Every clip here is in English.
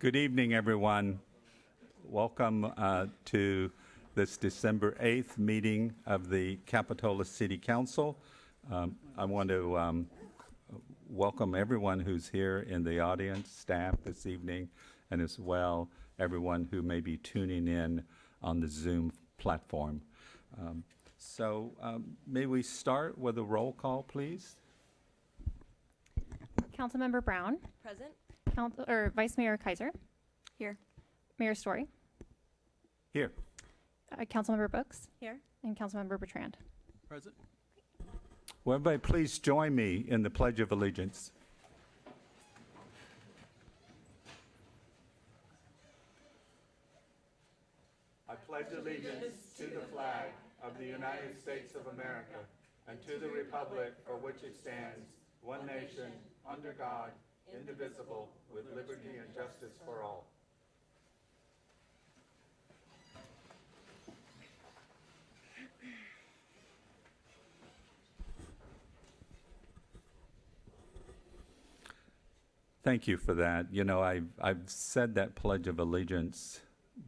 Good evening, everyone. Welcome uh, to this December 8th meeting of the Capitola City Council. Um, I want to um, welcome everyone who's here in the audience, staff this evening, and as well everyone who may be tuning in on the Zoom platform. Um, so um, may we start with a roll call, please? Councilmember Brown, Present? Council, or Vice Mayor Keiser, Here. Mayor Storey, Here. uh, Councilmember Brooks, Here. and Councilmember Bertrand. Present. Well, everybody, please join me in the Pledge of Allegiance. I pledge allegiance to the flag of the United States of America and to the republic for which it stands, one nation, under God, indivisible, with liberty and justice for all. Thank you for that. You know, I've, I've said that Pledge of Allegiance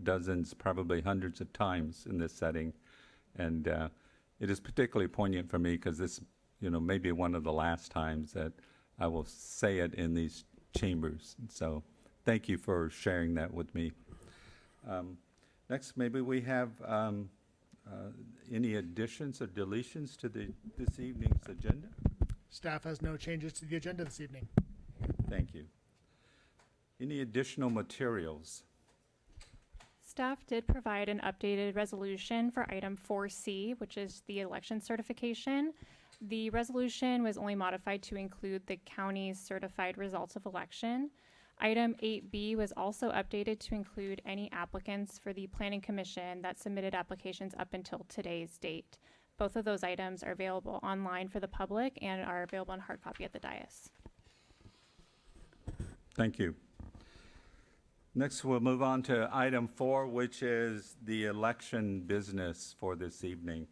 dozens, probably hundreds of times in this setting. And uh, it is particularly poignant for me because this, you know, may be one of the last times that I will say it in these chambers. So thank you for sharing that with me. Um, next, maybe we have um, uh, any additions or deletions to the, this evening's agenda? Staff has no changes to the agenda this evening. Thank you. Any additional materials? Staff did provide an updated resolution for item 4C, which is the election certification. The resolution was only modified to include the county's certified results of election. Item 8B was also updated to include any applicants for the Planning Commission that submitted applications up until today's date. Both of those items are available online for the public and are available in hard copy at the dais. Thank you. Next, we'll move on to item four, which is the election business for this evening.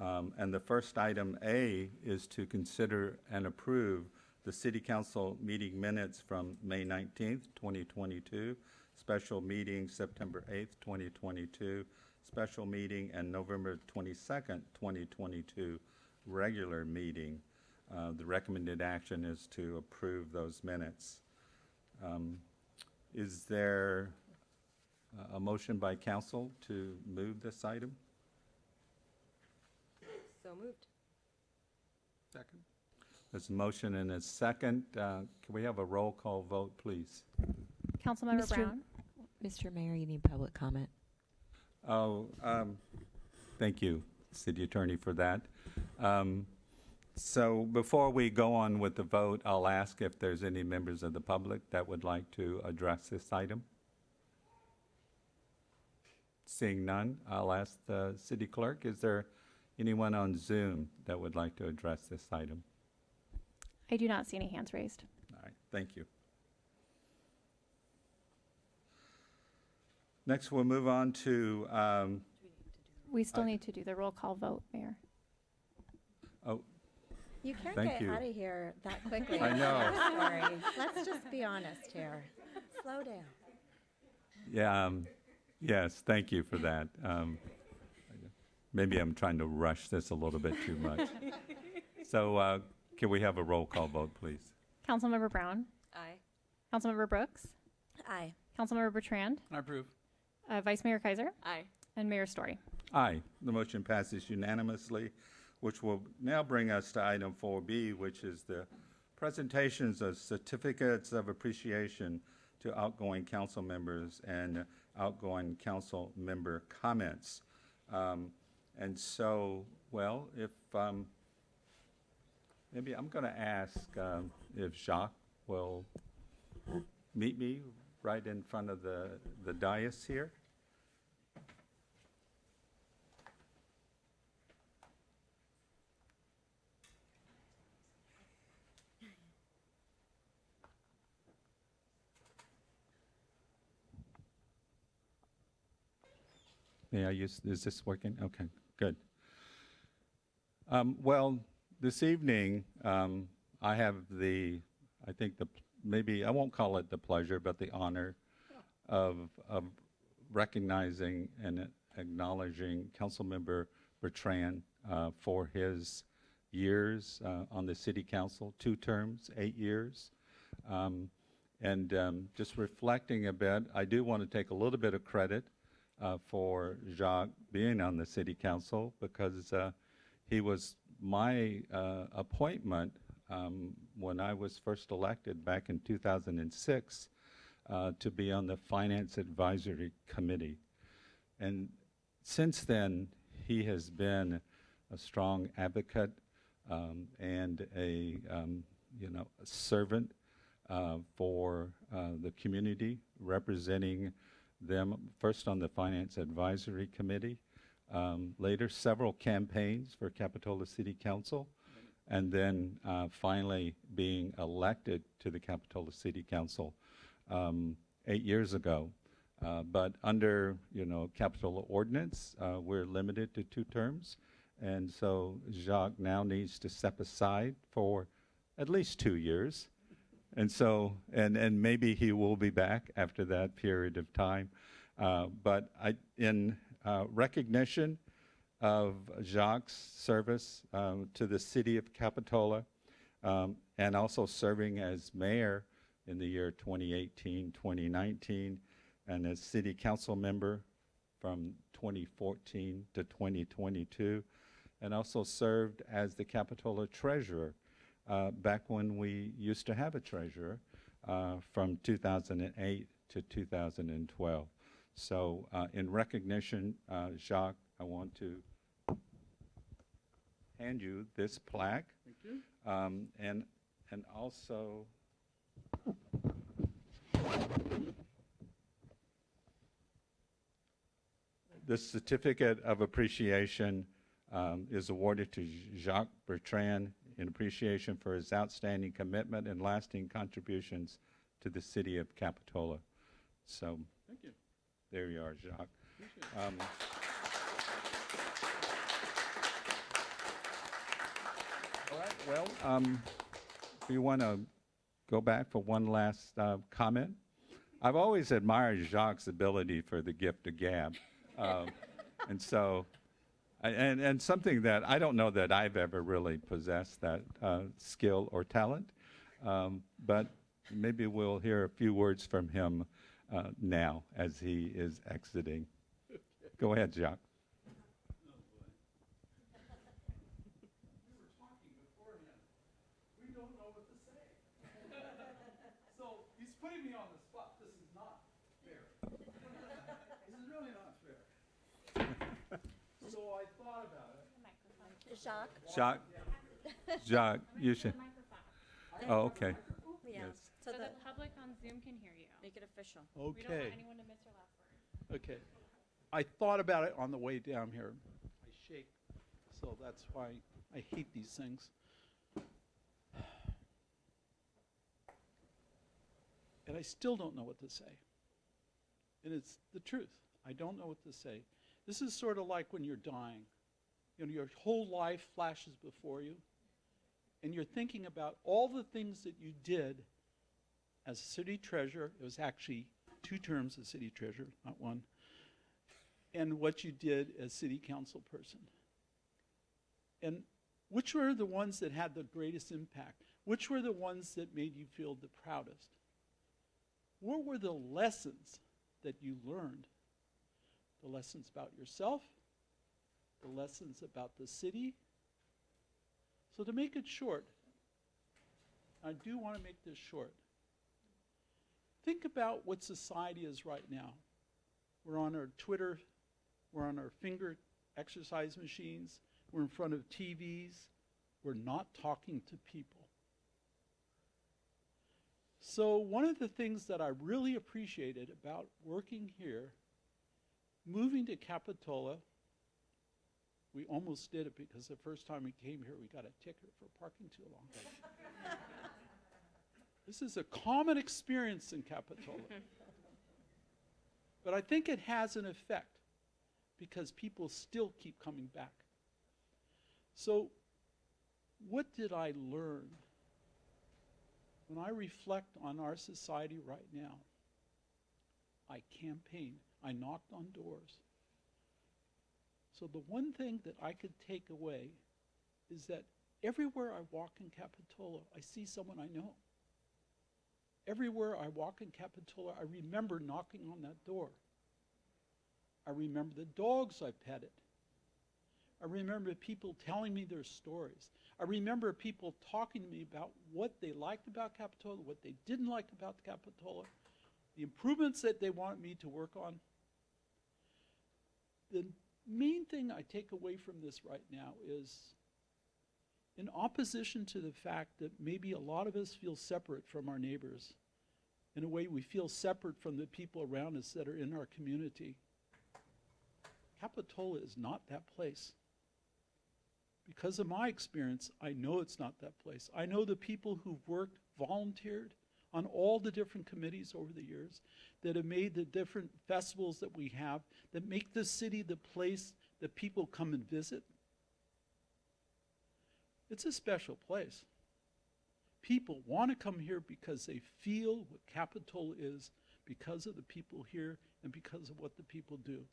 Um, And the first item A is to consider and approve the city council meeting minutes from May 19th, 2022, special meeting September 8th, 2022, special meeting and November 22nd, 2022, regular meeting. Uh, The recommended action is to approve those minutes. Um, Is there a- a motion by council to move this item? So moved. Second. There's a motion and a second. Uh, Can we have a roll call vote, please? Councilmember Mr. Brown? Mr. Mayor, you need public comment. Oh, um, thank you, city attorney, for that. Um, So before we go on with the vote, I'll ask if there's any members of the public that would like to address this item. Seeing none, I'll ask the city clerk, is there anyone on Zoom that would like to address this item? I do not see any hands raised. All right, thank you. Next, we'll move on to, um, We still I- need to do the roll call vote, Mayor. oh, You can't Thank get you. out of here that quickly. I know. Sorry. Let's just be honest here. Slow down. Yeah, um, yes, thank you for that. Um, maybe I'm trying to rush this a little bit too much. So, uh, can we have a roll call vote, please? Councilmember Brown? Aye. Councilmember Brooks? Aye. Councilmember Bertrand? I approve. Uh, Vice Mayor Keiser? Aye. And Mayor Storey. Aye, the motion passes unanimously, which will now bring us to item 4B, which is the presentations of certificates of appreciation to outgoing council members and outgoing council member comments. Um, And so, well, if, um, maybe I'm going to ask um, if Jacques will meet me right in front of the the dais here. May I use, is this working? Okay, good. Um, Well, this evening, um, I have the, I think the, maybe, I won't call it the pleasure, but the honor of, of recognizing and acknowledging Councilmember Bertrand uh, for his years uh, on the city council, two terms, eight years. Um, And um, just reflecting a bit, I do want to take a little bit of credit uh, for Jacques being on the city council because uh, he was my uh, appointment um, when I was first elected back in 2006 uh, to be on the Finance Advisory Committee. And since then, he has been a strong advocate um, and a, um, you know, a servant uh, for uh, the community, representing them first on the Finance Advisory Committee, um, later several campaigns for Capitola City Council, and then uh, finally being elected to the Capitola City Council um, eight years ago. Uh, but under, you know, Capitola ordinance, uh, we're limited to two terms. And so Jacques now needs to step aside for at least two years. And so, and, and maybe he will be back after that period of time. Uh, but I, in uh, recognition of Jacques' service um, to the city of Capitola um, and also serving as mayor in the year 2018, 2019, and as city council member from 2014 to 2022, and also served as the Capitola treasurer uh, back when we used to have a treasurer uh, from 2008 to 2012. So uh, in recognition, uh, Jacques, I want to hand you this plaque. Thank you. Um, and, and also, the certificate of appreciation um, is awarded to Jacques Bertrand in appreciation for his outstanding commitment and lasting contributions to the city of Capitola. So Thank you. there you are, Jacques. Um, All right, well, um, do you want to go back for one last uh, comment? I've always admired Jacques' ability for the gift of gab. Um, And so, and, and something that I don't know that I've ever really possessed that uh, skill or talent. Um, But maybe we'll hear a few words from him uh, now as he is exiting. Go ahead, Jacques. we don't know what to say. so he's putting me on the spot. This is not fair. this is really not fair. so I thought about it. Jacques? Jacques, Jacques, you should, oh, okay. Yeah. Yes. So So the, the public on Zoom can hear you. make it official. We don't Okay. want anyone to miss your last word. Okay. I thought about it on the way down here. I shake, so that's why I hate these things. And I still don't know what to say. And it's the truth. I don't know what to say. This is sort of like when you're dying. You know, your whole life flashes before you, and you're thinking about all the things that you did as city treasurer. It was actually two terms as city treasurer, not one. And what you did as city council person. And which were the ones that had the greatest impact? Which were the ones that made you feel the proudest? What were the lessons that you learned? The lessons about yourself, the lessons about the city. So, to make it short, I do want to make this short. Think about what society is right now. We're on our Twitter, we're on our finger exercise machines, we're in front of TVs, we're not talking to people. So, one of the things that I really appreciated about working here, moving to Capitola, we almost did it because the first time we came here, we got a ticket for parking too long. this is a common experience in Capitola. but I think it has an effect because people still keep coming back. So, what did I learn? When I reflect on our society right now, I campaigned. I knocked on doors. So the one thing that I could take away is that everywhere I walk in Capitola, I see someone I know. Everywhere I walk in Capitola, I remember knocking on that door. I remember the dogs I petted. I remember people telling me their stories. I remember people talking to me about what they liked about Capitola, what they didn't like about Capitola, the improvements that they want me to work on. The main thing I take away from this right now is in opposition to the fact that maybe a lot of us feel separate from our neighbors, in a way we feel separate from the people around us that are in our community. Capitola is not that place. Because of my experience, I know it's not that place. I know the people who've worked, volunteered on all the different committees over the years that have made the different festivals that we have that make this city the place that people come and visit. It's a special place. People want to come here because they feel what Capitol is because of the people here and because of what the people do.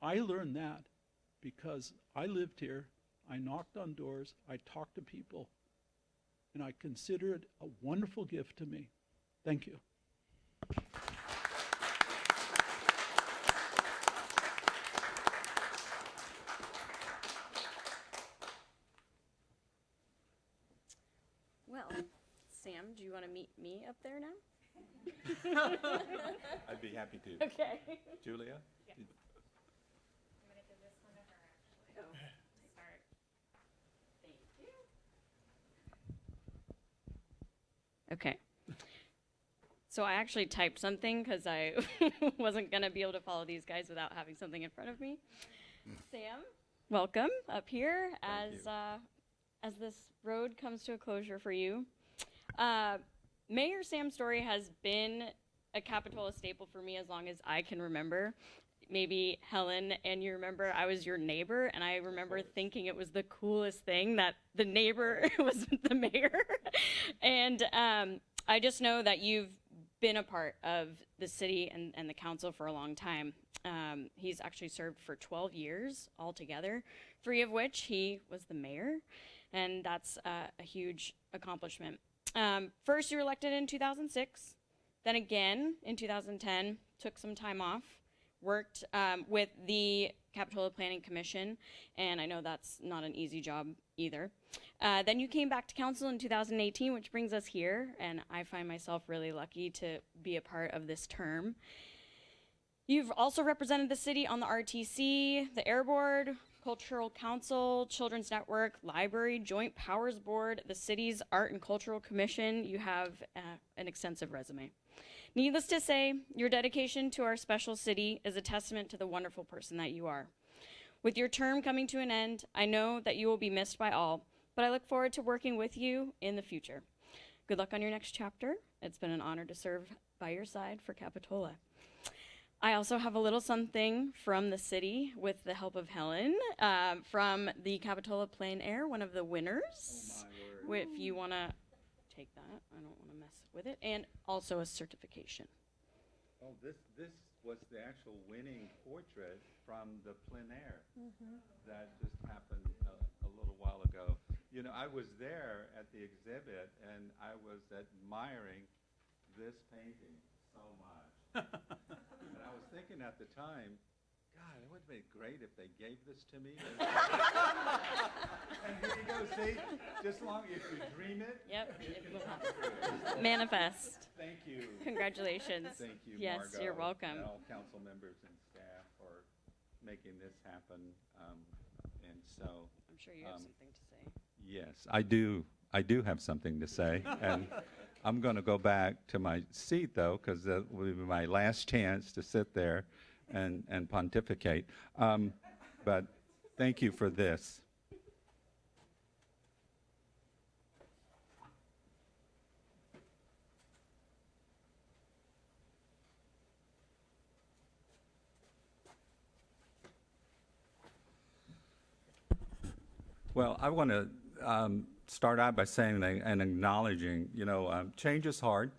I learned that because I lived here, I knocked on doors, I talked to people, and I consider it a wonderful gift to me. Thank you. Well, Sam, do you want to meet me up there now? I'd be happy to. Okay. Julia? Thank you. Okay. So I actually typed something because I wasn't going to be able to follow these guys without having something in front of me. Sam, welcome up here Thank as uh, as this road comes to a closure for you. Uh, Mayor Sam Storey has been a Capitola staple for me as long as I can remember. Maybe Helen and you remember I was your neighbor, and I remember thinking it was the coolest thing that the neighbor was the mayor. and um, I just know that you've been a part of the city and, and the council for a long time. Um, he's actually served for 12 years altogether, three of which he was the mayor, and that's uh, a huge accomplishment. Um, first, you were elected in 2006, then again in 2010, took some time off, worked um, with the Capitola Planning Commission, and I know that's not an easy job either. Uh, then you came back to council in 2018, which brings us here, and I find myself really lucky to be a part of this term. You've also represented the city on the RTC, the Air Board, Cultural Council, Children's Network, Library, Joint Powers Board, the city's Art and Cultural Commission. You have uh, an extensive resume. Needless to say, your dedication to our special city is a testament to the wonderful person that you are. With your term coming to an end, I know that you will be missed by all, but I look forward to working with you in the future. Good luck on your next chapter. It's been an honor to serve by your side for Capitola. I also have a little something from the city with the help of Helen um, from the Capitola Plein Air, one of the winners. If you want to take that, I don't mess with it, and also a certification. Oh, this, this was the actual winning portrait from the plein air mm-hmm. that just happened a, a little while ago. You know, I was there at the exhibit and I was admiring this painting so much. and I was thinking at the time, God, it would have been great if they gave this to me. and here you go, see? Just long, if you dream it, Yep, it it will happen. Manifest. Thank you. Congratulations. Thank you, Yes, Margaux. you're welcome. And all council members and staff for making this happen. Um, And so, I'm sure you have Um, something to say. yes, I do, I do have something to say. And I'm going to go back to my seat, though, because that will be my last chance to sit there and, and pontificate. Um, But thank you for this. Well, I want to um, start out by saying and acknowledging, you know, um, change is hard.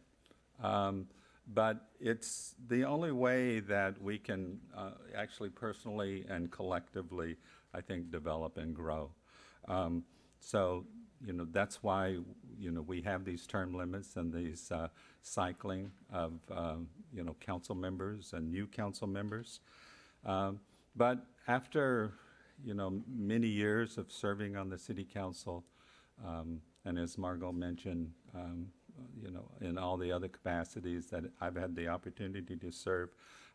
Um, but it's the only way that we can uh, actually personally and collectively, I think, develop and grow. Um, so, you know, that's why, you know, we have these term limits and these uh, cycling of, um, you know, council members and new council members. Um, but after, you know, many years of serving on the city council, um, and as Margaux mentioned, um, you know, in all the other capacities that I've had the opportunity to serve,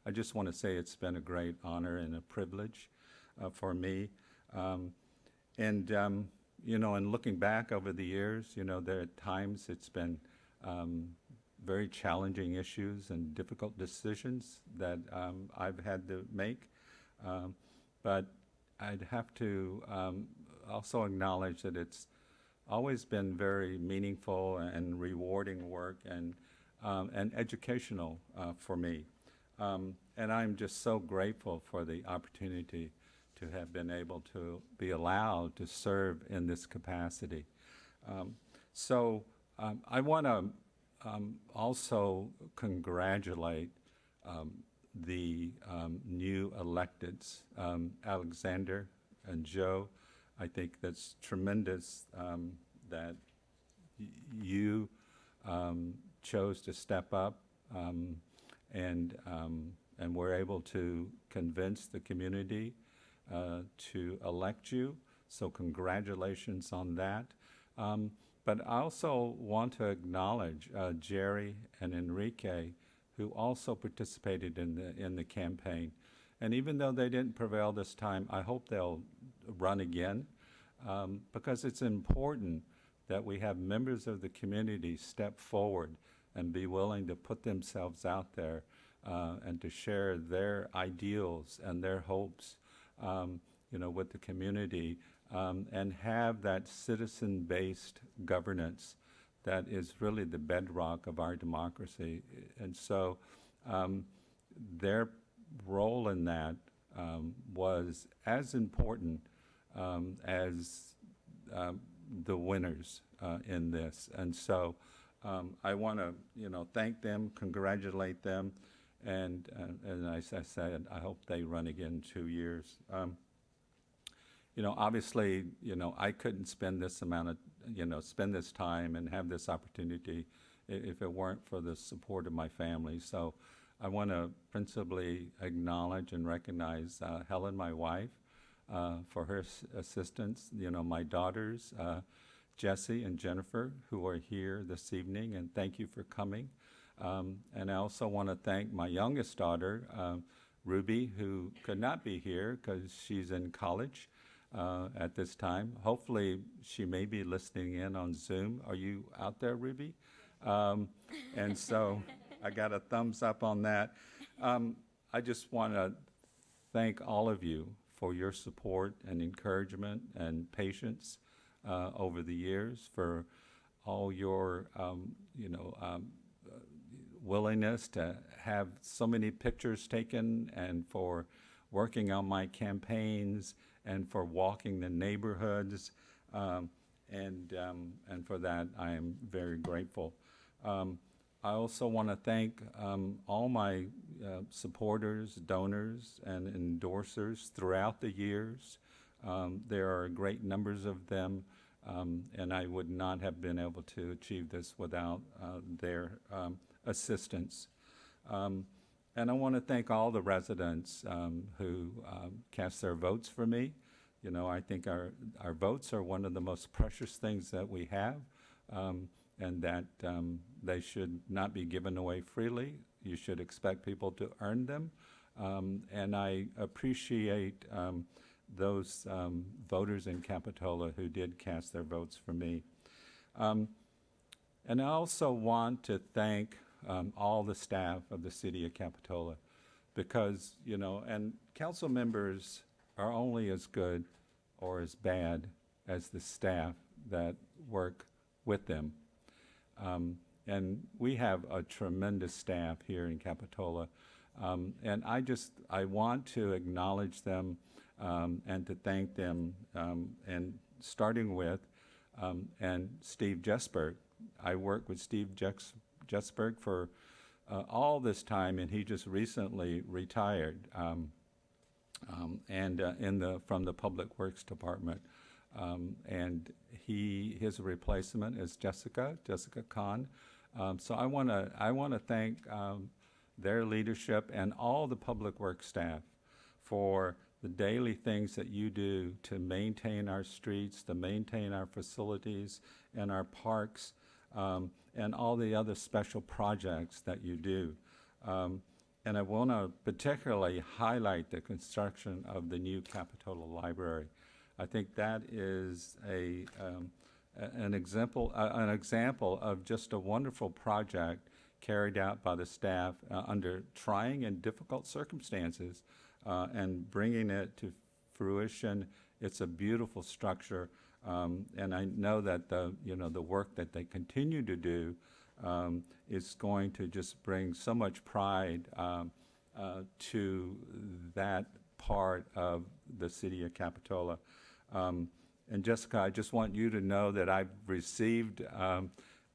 I just want to say it's been a great honor and a privilege uh, for me. Um, and, um, you know, and looking back over the years, you know, there are times it's been um, very challenging issues and difficult decisions that um, I've had to make. Um, but I'd have to um, also acknowledge that it's always been very meaningful and rewarding work and, um, and educational uh, for me. Um, and I'm just so grateful for the opportunity to have been able to be allowed to serve in this capacity. Um, so um, I want to um, also congratulate um, the new electeds, Alexander and Joe. I think that's tremendous um, that you um, chose to step up um, and um, and were able to convince the community uh, to elect you. So congratulations on that. Um, but I also want to acknowledge uh, Jerry and Enrique, who also participated in the in the campaign. And even though they didn't prevail this time, I hope they'll run again um, because it's important that we have members of the community step forward and be willing to put themselves out there uh, and to share their ideals and their hopes, um, you know, with the community um, and have that citizen-based governance that is really the bedrock of our democracy. And so um, their role in that um, was as important um, as um, the winners uh, in this. And so um, I want to, you know, thank them, congratulate them, and, uh, and as I said, I hope they run again in two years. Um, you know, obviously, you know, I couldn't spend this amount of, you know, spend this time and have this opportunity if it weren't for the support of my family. So I want to principally acknowledge and recognize uh, Helen, my wife, uh, for her assistance. You know, my daughters, uh, Jesse and Jennifer, who are here this evening, and thank you for coming. Um, and I also want to thank my youngest daughter, uh, Ruby, who could not be here because she's in college uh, at this time. Hopefully, she may be listening in on Zoom. Are you out there, Ruby? Um, and so I got a thumbs up on that. Um, I just want to thank all of you for your support and encouragement and patience uh, over the years, for all your, um, you know, um, uh, willingness to have so many pictures taken and for working on my campaigns and for walking the neighborhoods. Um, and, um, and for that, I am very grateful. I also want to thank um, all my uh, supporters, donors, and endorsers throughout the years. Um, there are great numbers of them, um, and I would not have been able to achieve this without uh, their um, assistance. Um, and I want to thank all the residents um, who cast their votes for me. You know, I think our, our votes are one of the most precious things that we have, um, and that um, they should not be given away freely. You should expect people to earn them. Um, and I appreciate um, those um, voters in Capitola who did cast their votes for me. Um, and I also want to thank um, all the staff of the city of Capitola because, you know, and council members are only as good or as bad as the staff that work with them. Um, and we have a tremendous staff here in Capitola. Um, and I just, I want to acknowledge them um, and to thank them. Um, and starting with, um, and Steve Jesberg. I worked with Steve Jex- Jesberg for uh, all this time, and he just recently retired. Um, and uh, in the from the Public Works Department. Um, and he his replacement is Jessica Jessica Kahn. Um, so I want to I want to thank um, their leadership and all the Public Works staff for the daily things that you do to maintain our streets, to maintain our facilities and our parks, um, and all the other special projects that you do. Um, and I want to particularly highlight the construction of the new Capitola Library. I think that is a, um, an example, uh, an example of just a wonderful project carried out by the staff uh, under trying and difficult circumstances uh, and bringing it to fruition. It's a beautiful structure, um, and I know that the you know the work that they continue to do um, is going to just bring so much pride um, uh, to that part of the city of Capitola. Um, and Jessica, I just want you to know that I've received um,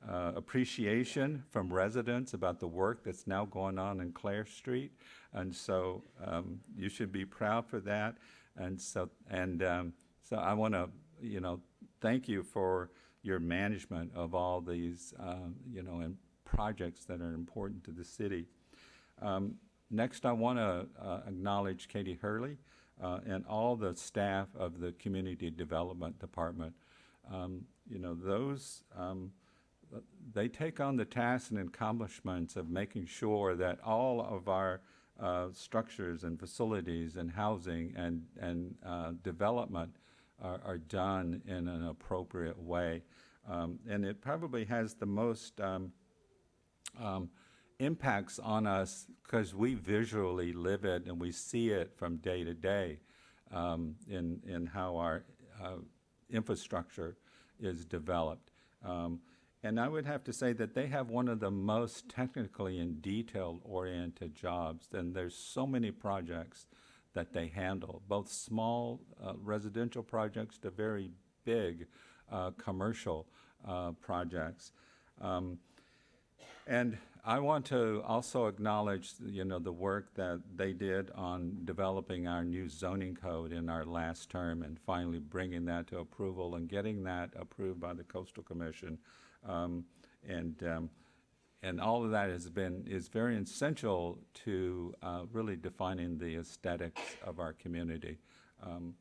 uh, appreciation from residents about the work that's now going on in Clare Street, and so um, you should be proud for that. And so, and um, so, I want to, you know, thank you for your management of all these, um, you know, and projects that are important to the city. Um, next, I want to uh, acknowledge Katie Herlihy uh, and all the staff of the Community Development Department. Um, you know, those, um, they take on the tasks and accomplishments of making sure that all of our uh, structures and facilities and housing and, and uh, development are, are done in an appropriate way. Um, and it probably has the most um, um, impacts on us because we visually live it and we see it from day to day um, in, in how our uh, infrastructure is developed. Um, and I would have to say that they have one of the most technically and detailed oriented jobs. And there's so many projects that they handle, both small uh, residential projects to very big uh, commercial uh, projects. Um, and I want to also acknowledge, you know, the work that they did on developing our new zoning code in our last term and finally bringing that to approval and getting that approved by the Coastal Commission. Um, and um, and all of that has been is very essential to uh, really defining the aesthetics of our community. Um,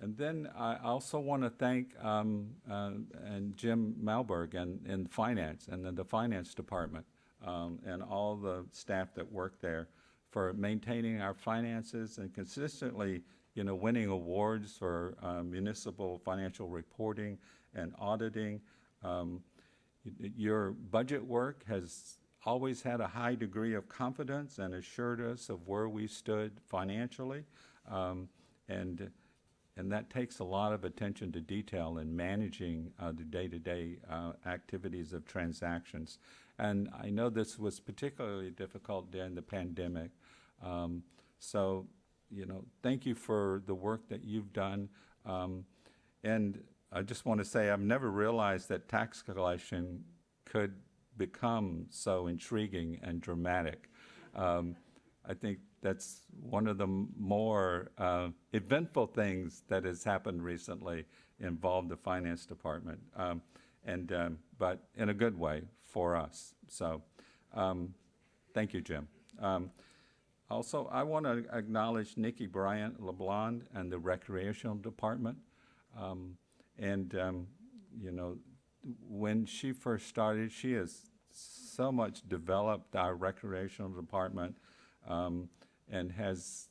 and then I also want to thank um, uh, and Jim Malberg and in finance and then the finance department um, and all the staff that work there for maintaining our finances and consistently, you know, winning awards for uh, municipal financial reporting and auditing. Um, your budget work has always had a high degree of confidence and assured us of where we stood financially. Um, and and that takes a lot of attention to detail in managing uh, the day-to-day uh, activities of transactions. And I know this was particularly difficult during the pandemic. Um, so, you know, thank you for the work that you've done. Um, and I just want to say I've never realized that tax collection could become so intriguing and dramatic. Um, I think that's one of the more uh, eventful things that has happened recently involved the finance department, um, and um, but in a good way for us. So, um, thank you, Jim. Um, also, I want to acknowledge Nikki Bryant LeBlond and the recreational department. Um, and, um, you know, when she first started, she has so much developed our recreational department um, and has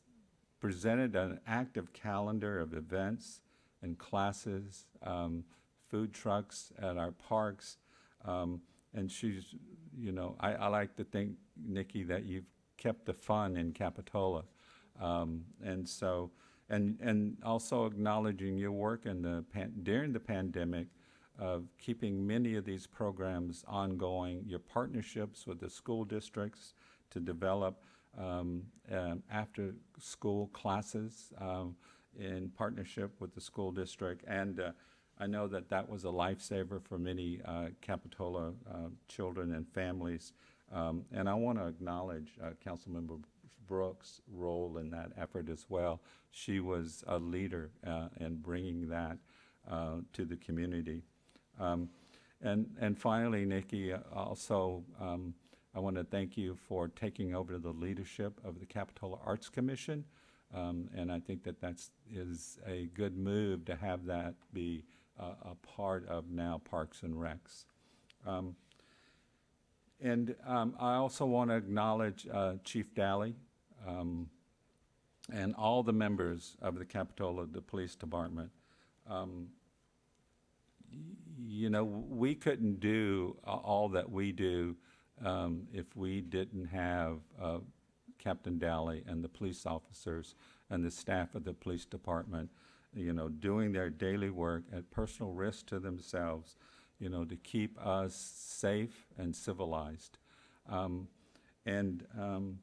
presented an active calendar of events and classes, um, food trucks at our parks. Um, and she's, you know, I, I like to think, Nikki, that you've kept the fun in Capitola. Um, and so, and, and also acknowledging your work in the during the pandemic of keeping many of these programs ongoing, your partnerships with the school districts to develop um, um, after school classes um, in partnership with the school district. And uh, I know that that was a lifesaver for many uh, Capitola uh, children and families Um, and I want to acknowledge uh, Councilmember Brooks' role in that effort as well. She was a leader uh, in bringing that to the community. Um, and, and finally, Nikki, also, um, I want to thank you for taking over the leadership of the Capitola Arts Commission. Um, and I think that that's a good move to have that be uh, a part of now Parks and Recs. Um, and um, I also want to acknowledge uh, Chief Daly um, and all the members of the Capitola the Police Department. Um, you know, we couldn't do all that we do um, if we didn't have uh, Captain Daly and the police officers and the staff of the police department, you know, doing their daily work at personal risk to themselves, you know, to keep us safe and civilized. Um, and um,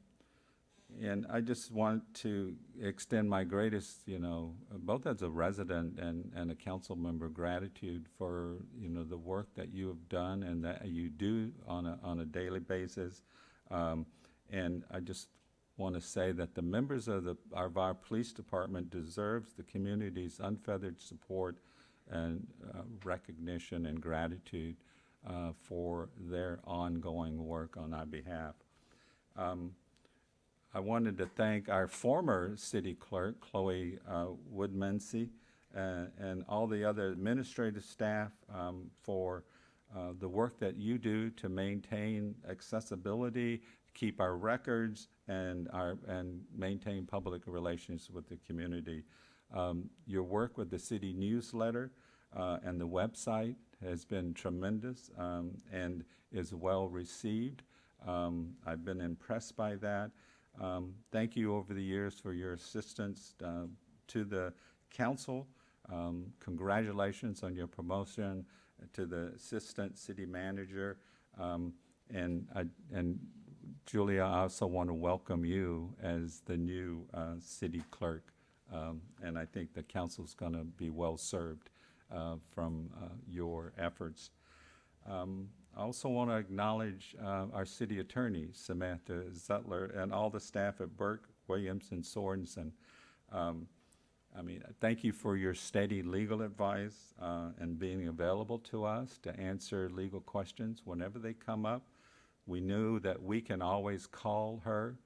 and I just want to extend my greatest, you know, both as a resident and, and a council member, gratitude for, you know, the work that you have done and that you do on a, on a daily basis. Um, and I just want to say that the members of the, of our police department deserves the community's unfeathered support and uh, recognition and gratitude uh, for their ongoing work on our behalf. Um, I wanted to thank our former city clerk, Chloe uh, Woodmansee, uh, and all the other administrative staff um, for uh, the work that you do to maintain accessibility, keep our records, and our and maintain public relations with the community. Um, your work with the city newsletter uh, and the website has been tremendous um, and is well received. Um, I've been impressed by that. Um, thank you over the years for your assistance uh, to the council. Um, congratulations on your promotion to the assistant city manager. Um, and, I, and Julia, I also want to welcome you as the new uh, city clerk. Um, and I think the council is going to be well served uh, from uh, your efforts. Um, I also want to acknowledge uh, our city attorney, Samantha Zutler, and all the staff at Burke, Williams, and Sorensen. Um, I mean, thank you for your steady legal advice uh, and being available to us to answer legal questions whenever they come up. We knew that we can always call her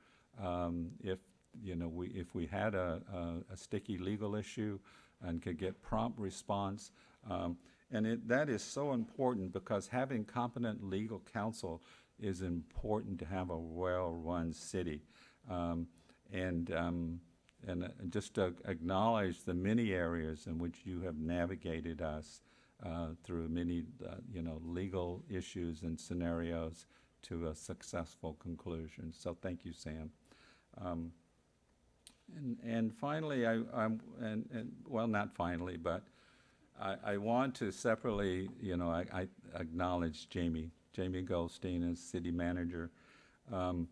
um, if you know we if we had a, a, a sticky legal issue and could get prompt response. Um, and it, that is so important because having competent legal counsel is important to have a well-run city. Um, and um, and uh, just to acknowledge the many areas in which you have navigated us uh, through many, uh, you know, legal issues and scenarios to a successful conclusion. So thank you, Sam. Um, and, and finally, I, I'm, and, and, well, not finally, but I, I want to separately, you know, I, I acknowledge Jamie, Jamie Goldstein as city manager. Um,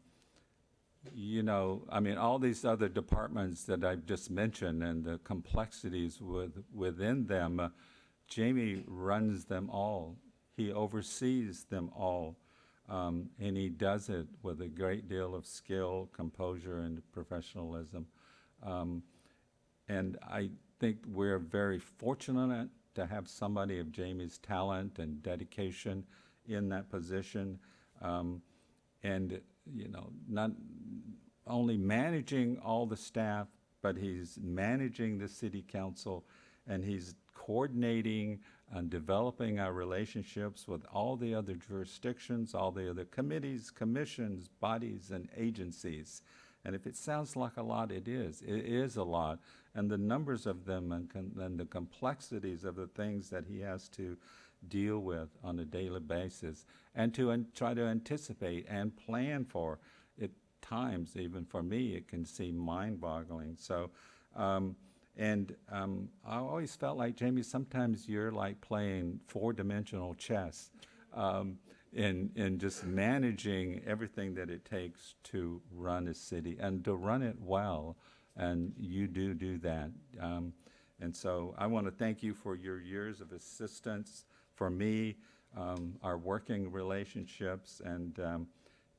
you know, I mean, all these other departments that I've just mentioned and the complexities with, within them, uh, Jamie runs them all. He oversees them all. Um, and he does it with a great deal of skill, composure, and professionalism. Um, and I think we're very fortunate to have somebody of Jamie's talent and dedication in that position. Um, and, you know, not only managing all the staff, but he's managing the city council and he's coordinating and developing our relationships with all the other jurisdictions, all the other committees, commissions, bodies, and agencies. And if it sounds like a lot, it is. It is a lot. And the numbers of them and, and the complexities of the things that he has to deal with on a daily basis and to try to anticipate and plan for it times even for me it can seem mind-boggling so um, and um, I always felt like Jamie sometimes you're like playing four-dimensional chess um, in in just managing everything that it takes to run a city and to run it well and you do do that um, and so I want to thank you for your years of assistance for me, um, our working relationships, and um,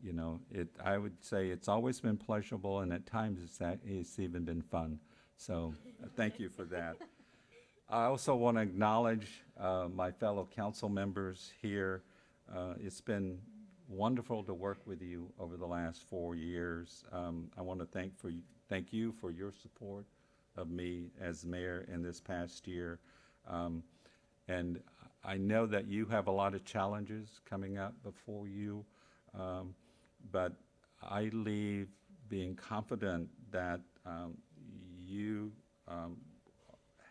you know, it, I would say it's always been pleasurable, and at times it's, it's even been fun. So, uh, thank you for that. I also want to acknowledge uh, my fellow council members here. Uh, It's been wonderful to work with you over the last four years. Um, I want to thank for, thank you for your support of me as mayor in this past year. Um, And I know that you have a lot of challenges coming up before you, um, but I leave being confident that um, you um,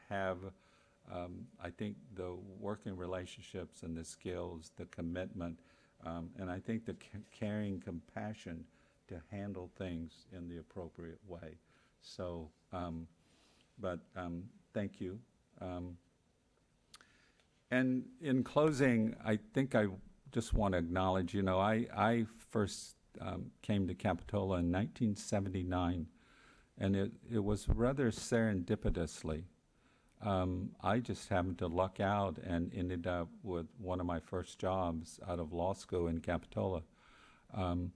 have, um, I think, the working relationships and the skills, the commitment, um, and I think the ca- caring compassion to handle things in the appropriate way. So, um, but um, thank you. Um, and in closing, I think I just want to acknowledge, you know, I, I first um, came to Capitola in 1979, and it, it was rather serendipitously. Um, I just happened to luck out and ended up with one of my first jobs out of law school in Capitola. Um,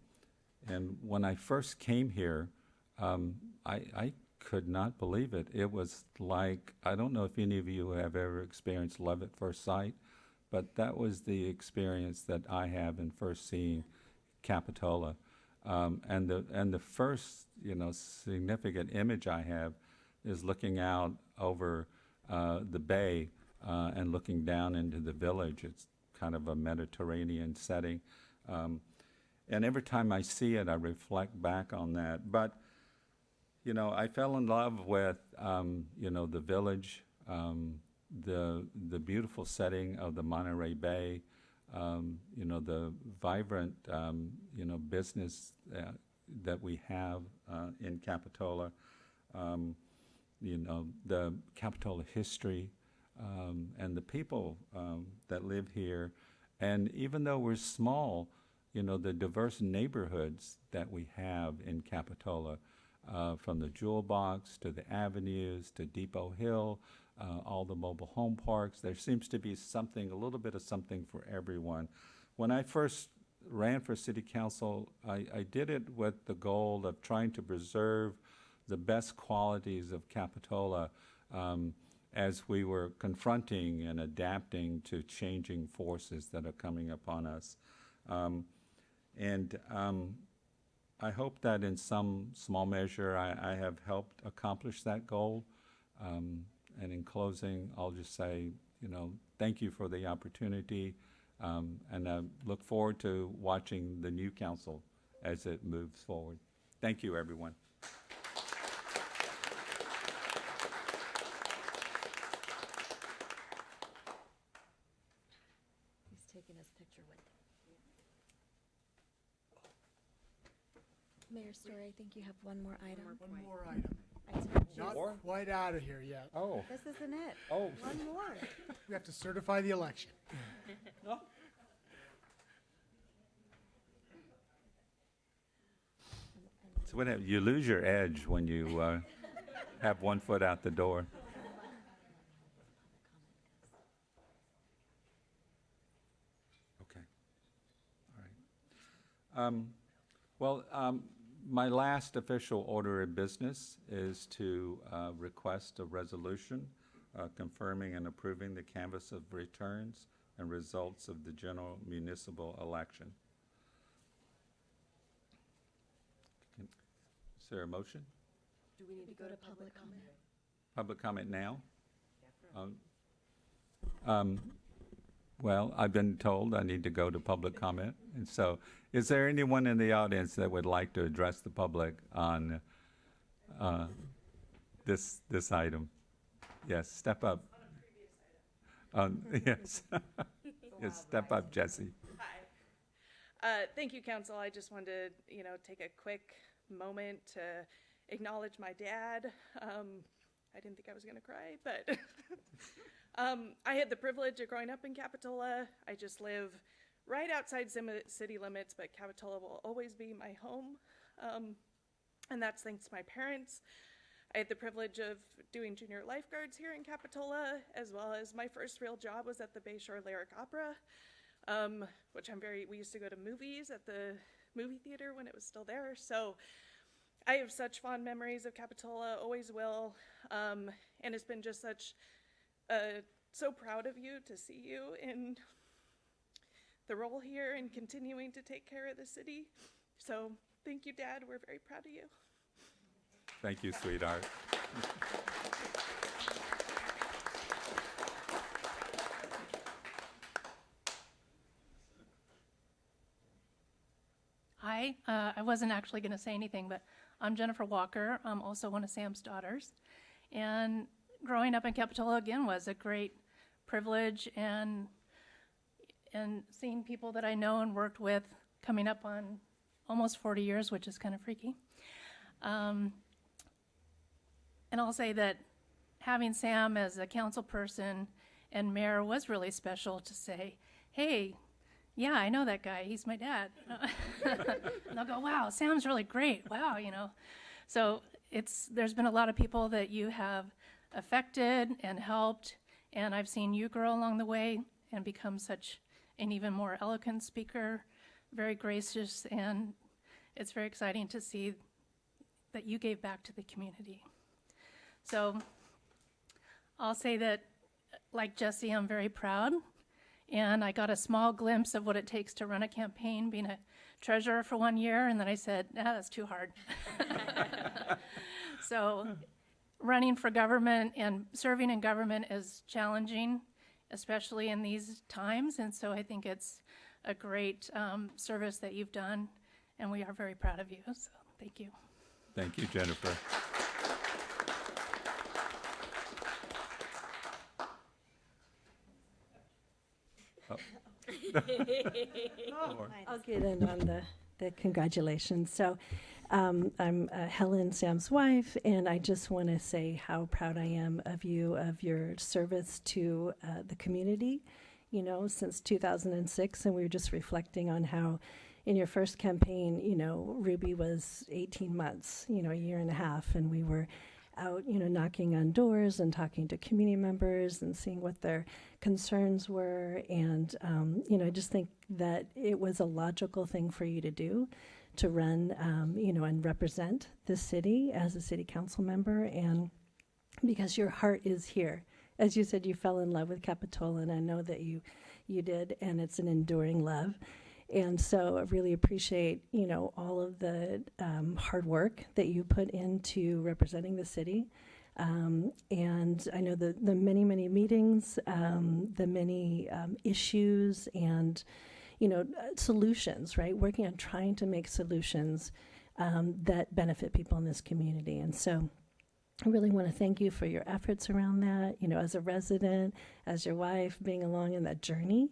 and when I first came here, um, I, I could not believe it. It was like, I don't know if any of you have ever experienced love at first sight, but that was the experience that I have in first seeing Capitola. Um, and the and the first you know significant image I have is looking out over uh, the bay uh, and looking down into the village. It's kind of a Mediterranean setting. Um, and every time I see it, I reflect back on that. But, you know, I fell in love with, um, you know, the village, um, the, the beautiful setting of the Monterey Bay, um, you know, the vibrant, um, you know, business uh, that we have uh, in Capitola, um, you know, the Capitola history, um, and the people um, that live here. And even though we're small, you know, the diverse neighborhoods that we have in Capitola, uh, from the Jewel Box to the avenues to Depot Hill, uh, all the mobile home parks, there seems to be something, a little bit of something for everyone. When I first ran for city council, I, I did it with the goal of trying to preserve the best qualities of Capitola um, as we were confronting and adapting to changing forces that are coming upon us. Um, and um, I hope that in some small measure I, I have helped accomplish that goal. Um, and in closing, I'll just say, you know, thank you for the opportunity. Um, and I look forward to watching the new council as it moves forward. Thank you, everyone. He's taking his picture with him. Mayor Storey, I think you have one more item. One more item. I told. Not quite out of here yet. Oh, This isn't it. oh. One more. We have to certify the election. So what hap- you lose your edge when you uh, have one foot out the door. Okay. All right. Um, Well, um, my last official order of business is to uh, request a resolution uh, confirming and approving the canvass of returns and results of the general municipal election. Can- Is there a motion? Do we need we to go to public comment. Public comment now? Um, um, Well, I've been told I need to go to public comment, and so, is there anyone in the audience that would like to address the public on uh, this, this item? Yes, step up. On Yes. Yes, step up, Jesse. Hi. Uh, Thank you, council. I just wanted to, you know, take a quick moment to acknowledge my dad. Um, I didn't think I was going to cry, but um, I had the privilege of growing up in Capitola. I just live right outside city limits, but Capitola will always be my home. Um, and that's thanks to my parents. I had the privilege of doing junior lifeguards here in Capitola, as well as my first real job was at the Bayshore Lyric Opera, um, which I'm very. We used to go to movies at the movie theater when it was still there. So I have such fond memories of Capitola, always will, um, and it's been just such. Uh, so proud of you to see you in the role here and continuing to take care of the city. So thank you, Dad. We're very proud of you. Thank you, sweetheart. Hi, uh, I wasn't actually going to say anything, but I'm Jennifer Walker. I'm also one of Sam's daughters. And growing up in Capitola again was a great privilege and and seeing people that I know and worked with coming up on almost 40 years, which is kind of freaky. Um, and I'll say that having Sam as a council person and mayor was really special to say, hey, yeah, I know that guy. He's my dad. and they'll go, wow, Sam's really great. Wow, you know. So it's there's been a lot of people that you have affected and helped, and I've seen you grow along the way and become such an even more eloquent speaker, very gracious, and it's very exciting to see that you gave back to the community. So I'll say that, like Jesse, I'm very proud and I got a small glimpse of what it takes to run a campaign, being a treasurer for one year, and then I said, ah, that's too hard. so, running for government and serving in government is challenging, especially in these times, and so I think it's a great um, service that you've done, and we are very proud of you. So, thank you. Thank you, Jennifer. I'll get in on the, the congratulations. So um, I'm uh, Helen, Sam's wife, and I just want to say how proud I am of you, of your service to uh, the community, you know, since 2006. And we were just reflecting on how in your first campaign, you know, Ruby was 18 months, you know, a year and a half, and we were out, you know, knocking on doors and talking to community members and seeing what their concerns were. And, um, you know, I just think that it was a logical thing for you to do to run, um, you know, and represent the city as a city council member. And because your heart is here. As you said, you fell in love with Capitola, and I know that you, you did, and it's an enduring love. And so I really appreciate, you know, all of the um, hard work that you put into representing the city. Um, and I know the, the many, many meetings, um, the many um, issues and, you know, uh, solutions, right? Working on trying to make solutions um, that benefit people in this community. And so I really want to thank you for your efforts around that, you know, as a resident, as your wife, being along in that journey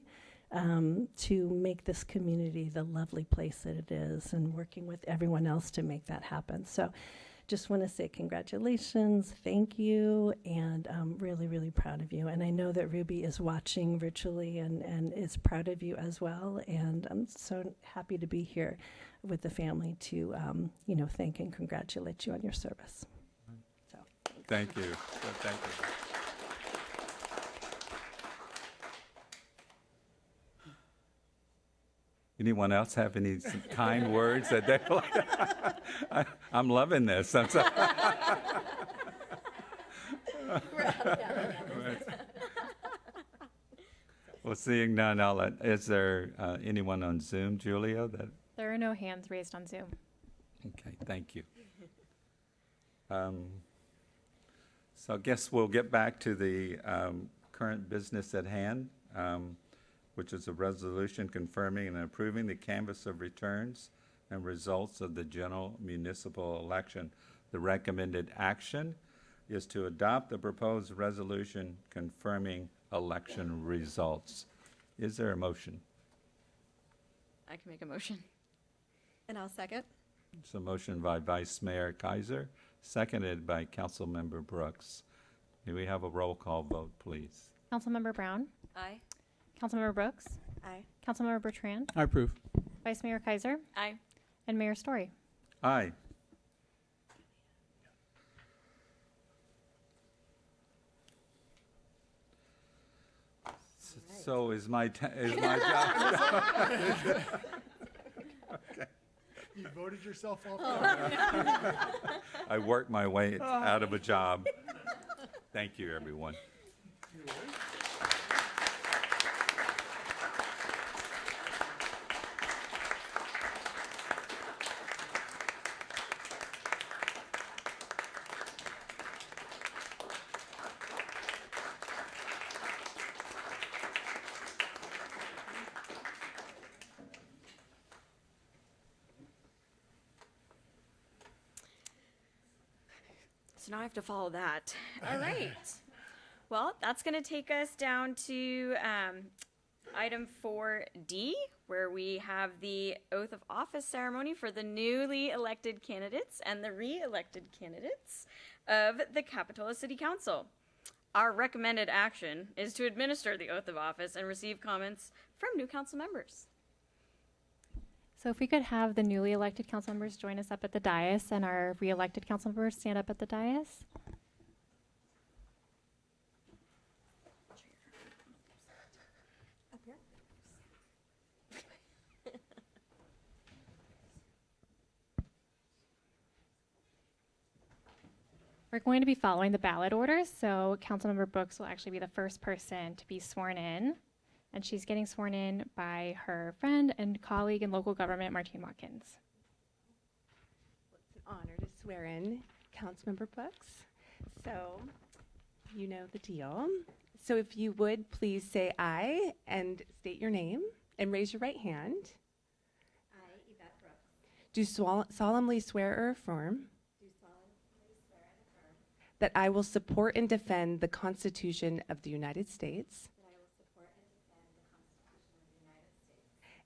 um, to make this community the lovely place that it is and working with everyone else to make that happen. So just want to say congratulations, thank you, and I'm really, really proud of you. And I know that Ruby is watching virtually and, and is proud of you as well. And I'm so happy to be here with the family to, um, you know, thank and congratulate you on your service. So. Thank you. Thank you. Anyone else have any kind words that they like? I- I'm loving this. I'm so- Well, seeing none, I'll let, is there uh, anyone on Zoom, Julia, that, There are no hands raised on Zoom. okay, thank you. Um, So I guess we'll get back to the um, current business at hand, um, which is a resolution confirming and approving the canvass of returns and results of the general municipal election. The recommended action is to adopt the proposed resolution confirming election results. Is there a motion? I can make a motion. And I'll second. It's a motion by Vice Mayor Keiser, seconded by Councilmember Brooks. May we have a roll call vote, please? Councilmember Brown, Aye. Councilmember Brooks, Aye. Councilmember Bertrand, I approve. Vice Mayor Keiser, Aye. and Mayor Storey. Aye. So is my, ta- is my job? You voted yourself off. Oh. I worked my way oh. out of a job. Thank you, everyone. So now I have to follow that. All right. well, that's going to take us down to um, item 4D, where we have the oath of office ceremony for the newly elected candidates and the re elected candidates of the Capitola City Council. Our recommended action is to administer the oath of office and receive comments from new council members. So if we could have the newly elected council members join us up at the dais and our re-elected council members stand up at the dais. We're going to be following the ballot orders, so Councilmember Brooks will actually be the first person to be sworn in. And she's getting sworn in by her friend and colleague in local government, Martine Watkins. It's an honor to swear in Councilmember Brooks. So, you know the deal. So if you would please say aye and state your name and raise your right hand. I, Yvette Brooks. Do swol- solemnly swear or affirm. That I will support and defend the Constitution of the United States.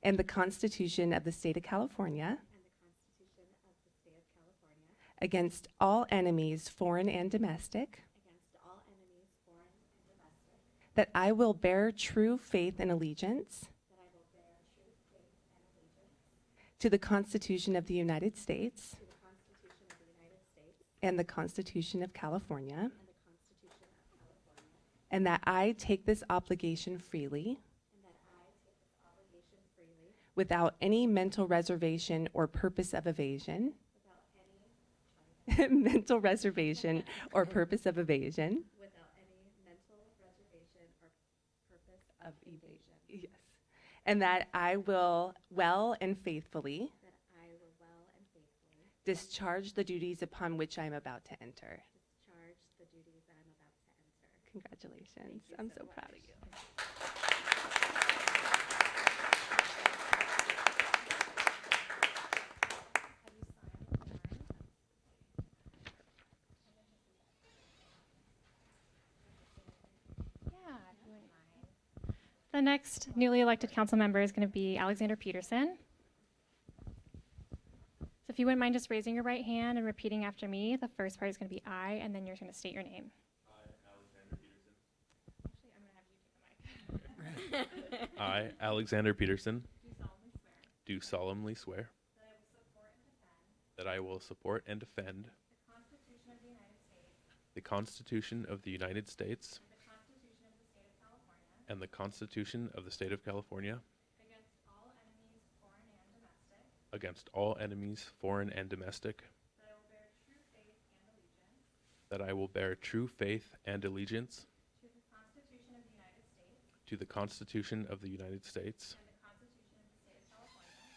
And the Constitution of the State of California. Against all enemies, foreign and domestic. That I will bear true faith and allegiance. To the Constitution of the United States. And the Constitution of California. And that I take this obligation freely. Without any mental reservation or purpose of evasion. mental reservation or purpose of evasion. Without any mental reservation or purpose of evasion. Yes. And that I will well and faithfully. Discharge the duties upon which I am about to enter. Discharge the duties that I'm about to enter. Congratulations. I'm so proud of you. Yeah, if you wouldn't mind. The next newly elected council member is going to be Alexander Peterson. So if you wouldn't mind just raising your right hand and repeating after me, the first part is going to be I, and then you're going to state your name. I, Alexander Peterson, do solemnly swear that I will support and defend the Constitution of the United States and the Constitution of the State of California against all enemies, foreign and domestic, that I will bear true faith and allegiance. To the Constitution of the United States.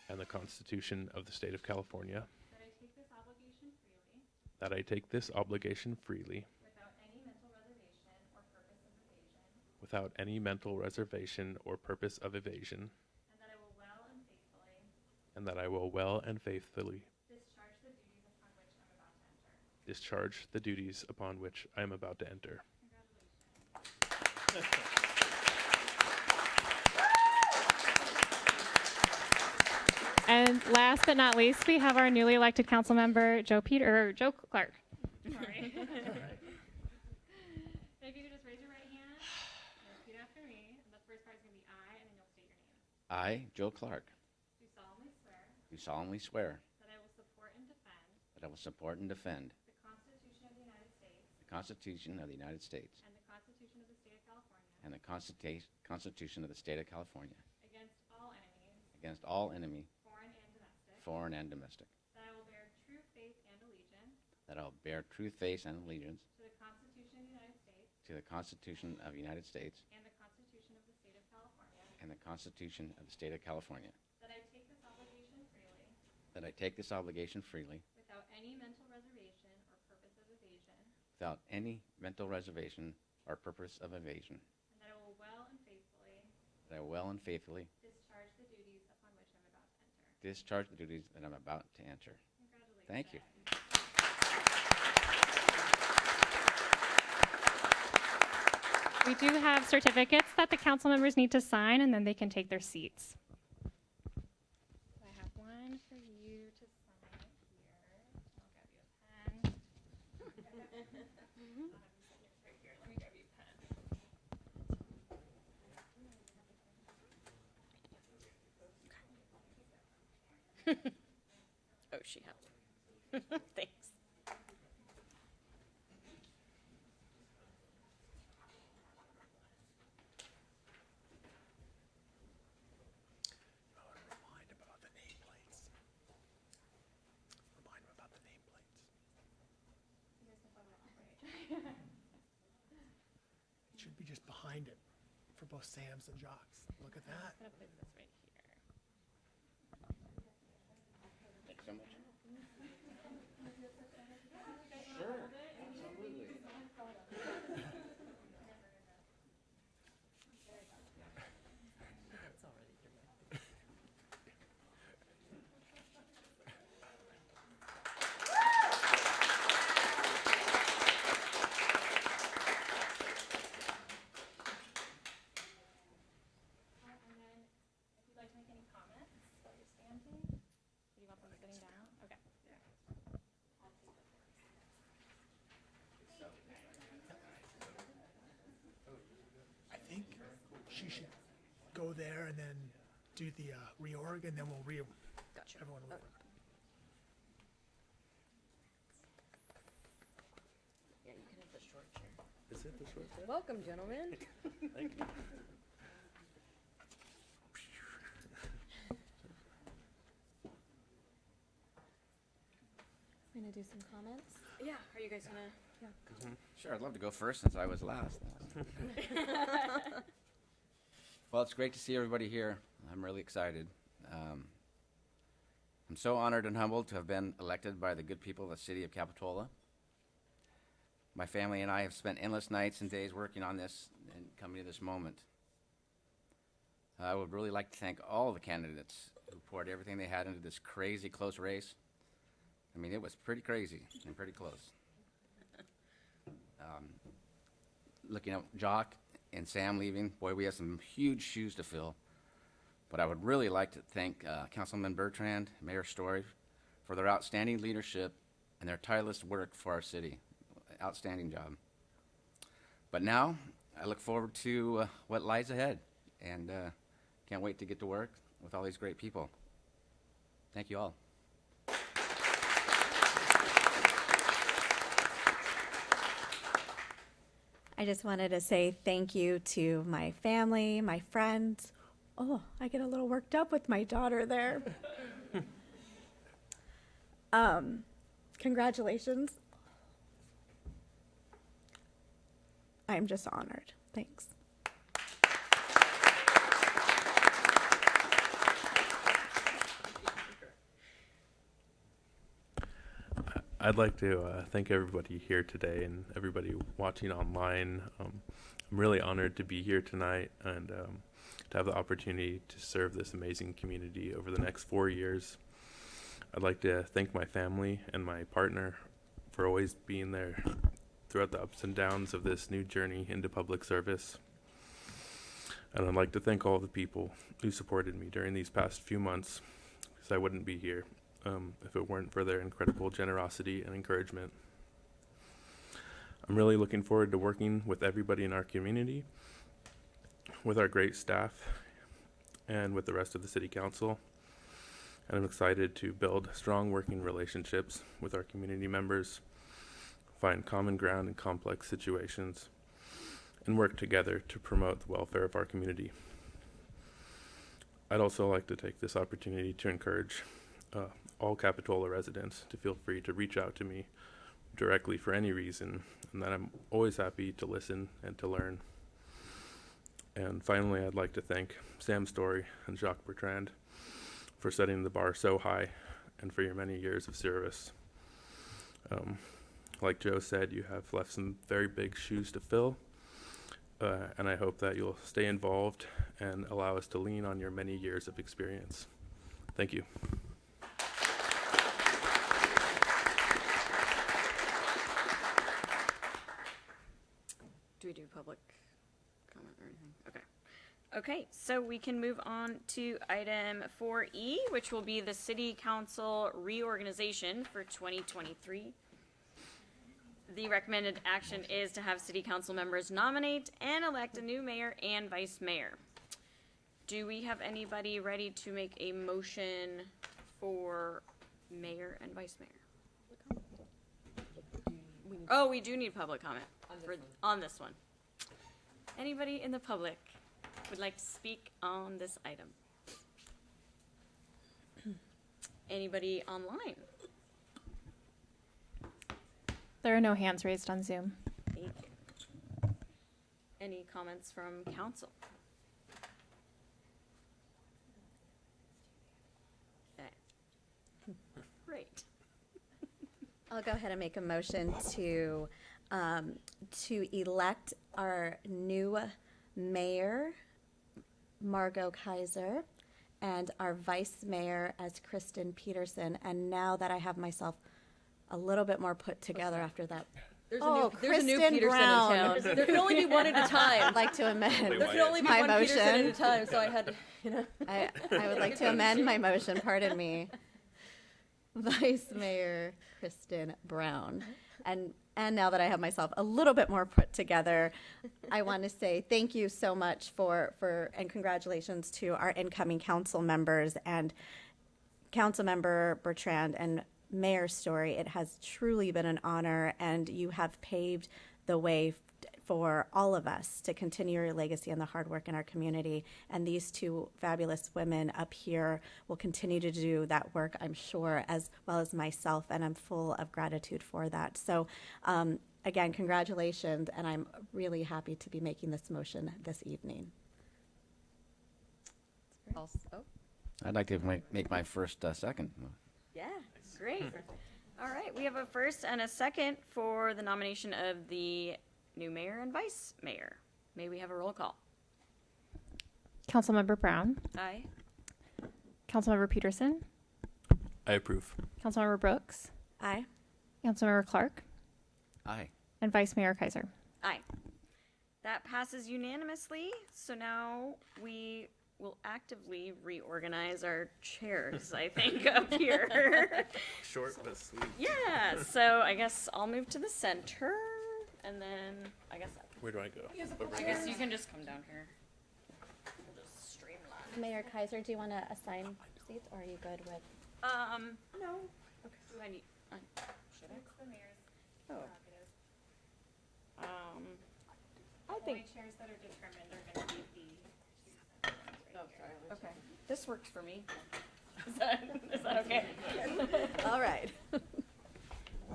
And the Constitution of the State of California, that I take this obligation freely without any mental reservation or purpose of evasion, and that I will well and faithfully And that I will well and faithfully. discharge the duties upon which I am about to enter. And last but not least, we have our newly elected council member, Joe Peter, or Joe Clark. Sorry. If you could just raise your right hand and repeat after me. The first part is going to be I, and then you'll state your name. I, Joe Clark, Do solemnly swear do solemnly swear that I will support and defend that I will support and defend the Constitution of the United States the Constitution of the United States and the Constitution of the State of California and the Constitution Constitution of the State of California against all enemies, against all enemy, foreign and domestic, foreign and domestic, that I will bear true faith and allegiance that I will bear true faith and allegiance to the Constitution of the United States to the Constitution of the United States and the Constitution of the State of California, and the Constitution of the State of California, that I take this obligation freely that I take this obligation freely without any mental reservation or purpose of evasion, without any mental reservation or purpose of evasion, and that I will well and faithfully that I will well and faithfully discharge the duties upon which I'm about to enter. discharge the duties that I'm about to enter. Congratulations. Thank you. We do have certificates that the council members need to sign, and then they can take their seats. I have one for you to sign here. I'll grab you a pen. I'll have you sit right here. Let me grab you a pen. Oh, she has. Thanks. Remind him about the nameplates. Remind him about the nameplates. It should be just behind it for both Sams and. Look at that. Put here. Thank you so much. And then, if you'd like to make any comments while you're standing, or do you want them sitting down? Okay. I think she should go there and then do the uh, reorg, and then we'll re, everyone will. Yeah, you can have the short chair. Is it the short chair? Welcome, gentlemen. Thank you. I'm gonna do some comments. Yeah, are you guys gonna? Yeah. Sure, I'd love to go first since I was last. Well, it's great to see everybody here. I'm really excited. Um, I'm so honored and humbled to have been elected by the good people of the city of Capitola. My family and I have spent endless nights and days working on this and coming to this moment. I would really like to thank all the candidates who poured everything they had into this crazy close race. I mean, it was pretty crazy and pretty close. Um, looking at Jock and Sam leaving, boy, we have some huge shoes to fill. But I would really like to thank uh, Councilman Bertrand, Mayor Storey, for their outstanding leadership and their tireless work for our city. Outstanding job. But now, I look forward to uh, what lies ahead, and uh, can't wait to get to work with all these great people. Thank you all. I just wanted to say thank you to my family, my friends. Oh, I get a little worked up with my daughter there. um, congratulations. I'm just honored. Thanks. I'd like to uh, thank everybody here today and everybody watching online. Um, I'm really honored to be here tonight and um, to have the opportunity to serve this amazing community over the next four years. I'd like to thank my family and my partner for always being there throughout the ups and downs of this new journey into public service. And I'd like to thank all the people who supported me during these past few months because I wouldn't be here um, if it weren't for their incredible generosity and encouragement. I'm really looking forward to working with everybody in our community, with our great staff, and with the rest of the City Council. And I'm excited to build strong working relationships with our community members, find common ground in complex situations, and work together to promote the welfare of our community. I'd also like to take this opportunity to encourage uh, all Capitola residents to feel free to reach out to me directly for any reason, and that I'm always happy to listen and to learn. And finally, I'd like to thank Sam Storey and Jacques Bertrand for setting the bar so high and for your many years of service. Um, like Joe said, you have left some very big shoes to fill, uh, and I hope that you'll stay involved and allow us to lean on your many years of experience. Thank you. Do we do public comment or anything? Okay. Okay, so we can move on to item four E, which will be the city council reorganization for twenty twenty-three. The recommended action is to have city council members nominate and elect a new mayor and vice mayor. Do we have anybody ready to make a motion for mayor and vice mayor? Oh, we do need public comment for- on this one. Anybody in the public would like to speak on this item? Anybody online? There are no hands raised on Zoom. Thank you. Any comments from council? Okay. Great. I'll go ahead and make a motion to, um, to elect our new mayor, Margaux Keiser, and our vice mayor as Kristen Peterson. And now that I have myself a little bit more put together after that. There's a Oh, new, there's a new Peterson Brown. in town. There can only be one at a time. I'd like to amend There can only be my one Peterson at a time, so I had to, you know. I, I would like to amend my motion, pardon me. Vice Mayor Kristen Brown. And, and now that I have myself a little bit more put together, I want to say thank you so much for, for, and congratulations to our incoming council members and council member Bertrand and Mayor Storey. It has truly been an honor, and you have paved the way for all of us to continue your legacy and the hard work in our community. And these two fabulous women up here will continue to do that work, I'm sure, as well as myself, and I'm full of gratitude for that. So, um, again, congratulations, and I'm really happy to be making this motion this evening. Also, I'd like to make, make my first uh, second. Yeah, great. All right, we have a first and a second for the nomination of the new mayor and vice mayor. May we have a roll call? Councilmember Brown, Aye. Councilmember Peterson, I approve. Councilmember Brooks, Aye. Councilmember Clark, Aye. and Vice Mayor Keiser. Aye. That passes unanimously, so now we will actively reorganize our chairs, I think, up here. Short but sweet. Yeah, so I guess I'll move to the center, and then, I guess, Where do I go? I guess you can just come down here. We'll just streamline. Mayor Keiser, do you want to assign seats, or are you good with? Um, no. Okay. Do I need, I, should I? the mayor's Oh. Um, I Only think, chairs that are determined are going to be the. okay, this works for me. Is that, is that okay? All right.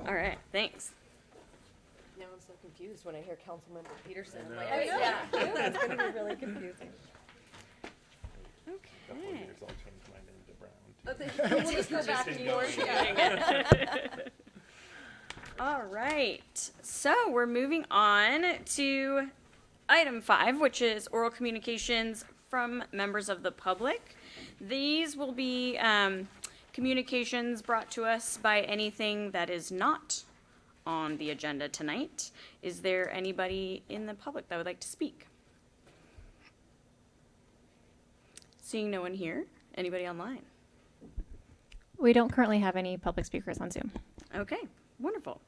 All right, thanks. Now I'm so confused when I hear Councilmember Peterson. I'm like, know. oh, yeah, it's gonna be really confusing. Couple of Okay. years, I'll change my name to Brown. too. We'll just go back to yours. All right, so we're moving on to item five, which is oral communications from members of the public. These will be um, communications brought to us by anything that is not on the agenda tonight. Is there anybody in the public that would like to speak? Seeing no one here, anybody online? We don't currently have any public speakers on Zoom. Okay, wonderful.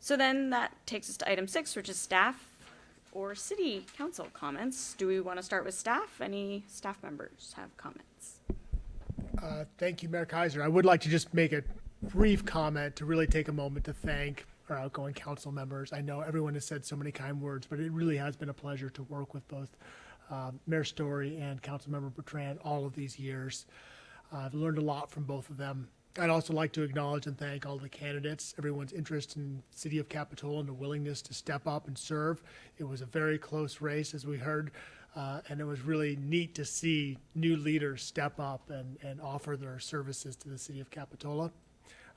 So then that takes us to item six, which is staff or city council comments. Do we want to start with staff? Any staff members have comments? Uh, Thank you, Mayor Keiser. I would like to just make a brief comment to really take a moment to thank our outgoing council members. I know everyone has said so many kind words, but it really has been a pleasure to work with both um, Mayor Storey and Councilmember Bertrand all of these years. Uh, I've learned a lot from both of them. I'd also like to acknowledge and thank all the candidates, everyone's interest in City of Capitola and the willingness to step up and serve. It was a very close race, as we heard, uh, and it was really neat to see new leaders step up and, and offer their services to the City of Capitola.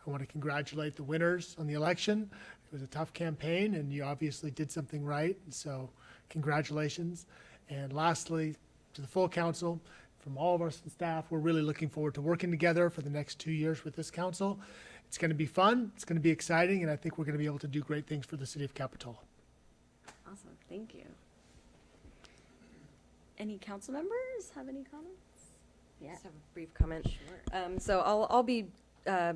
I want to congratulate the winners on the election. It was a tough campaign, and you obviously did something right, so congratulations. And lastly, to the full council, from all of us our staff, we're really looking forward to working together for the next two years with this council. It's going to be fun, it's going to be exciting, and I think we're going to be able to do great things for the city of Capitola. Awesome, thank you. Any council members have any comments? Yeah. Just have a brief comment. Sure. Um, so I'll, I'll be, uh,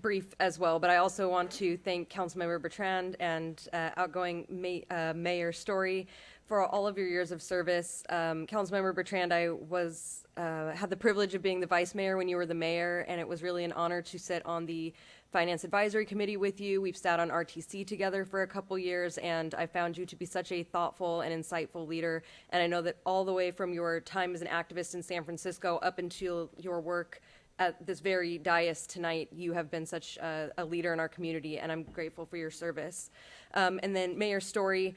brief as well, but I also want to thank Councilmember Bertrand and, uh, outgoing Ma- uh, Mayor Storey for all of your years of service. Um, Councilmember Bertrand, I was, uh, had the privilege of being the vice mayor when you were the mayor, and it was really an honor to sit on the Finance Advisory Committee with you. We've sat on RTC together for a couple years, and I found you to be such a thoughtful and insightful leader. And I know that all the way from your time as an activist in San Francisco up until your work at this very dais tonight, you have been such a, a leader in our community, and I'm grateful for your service. Um, and then Mayor Storey,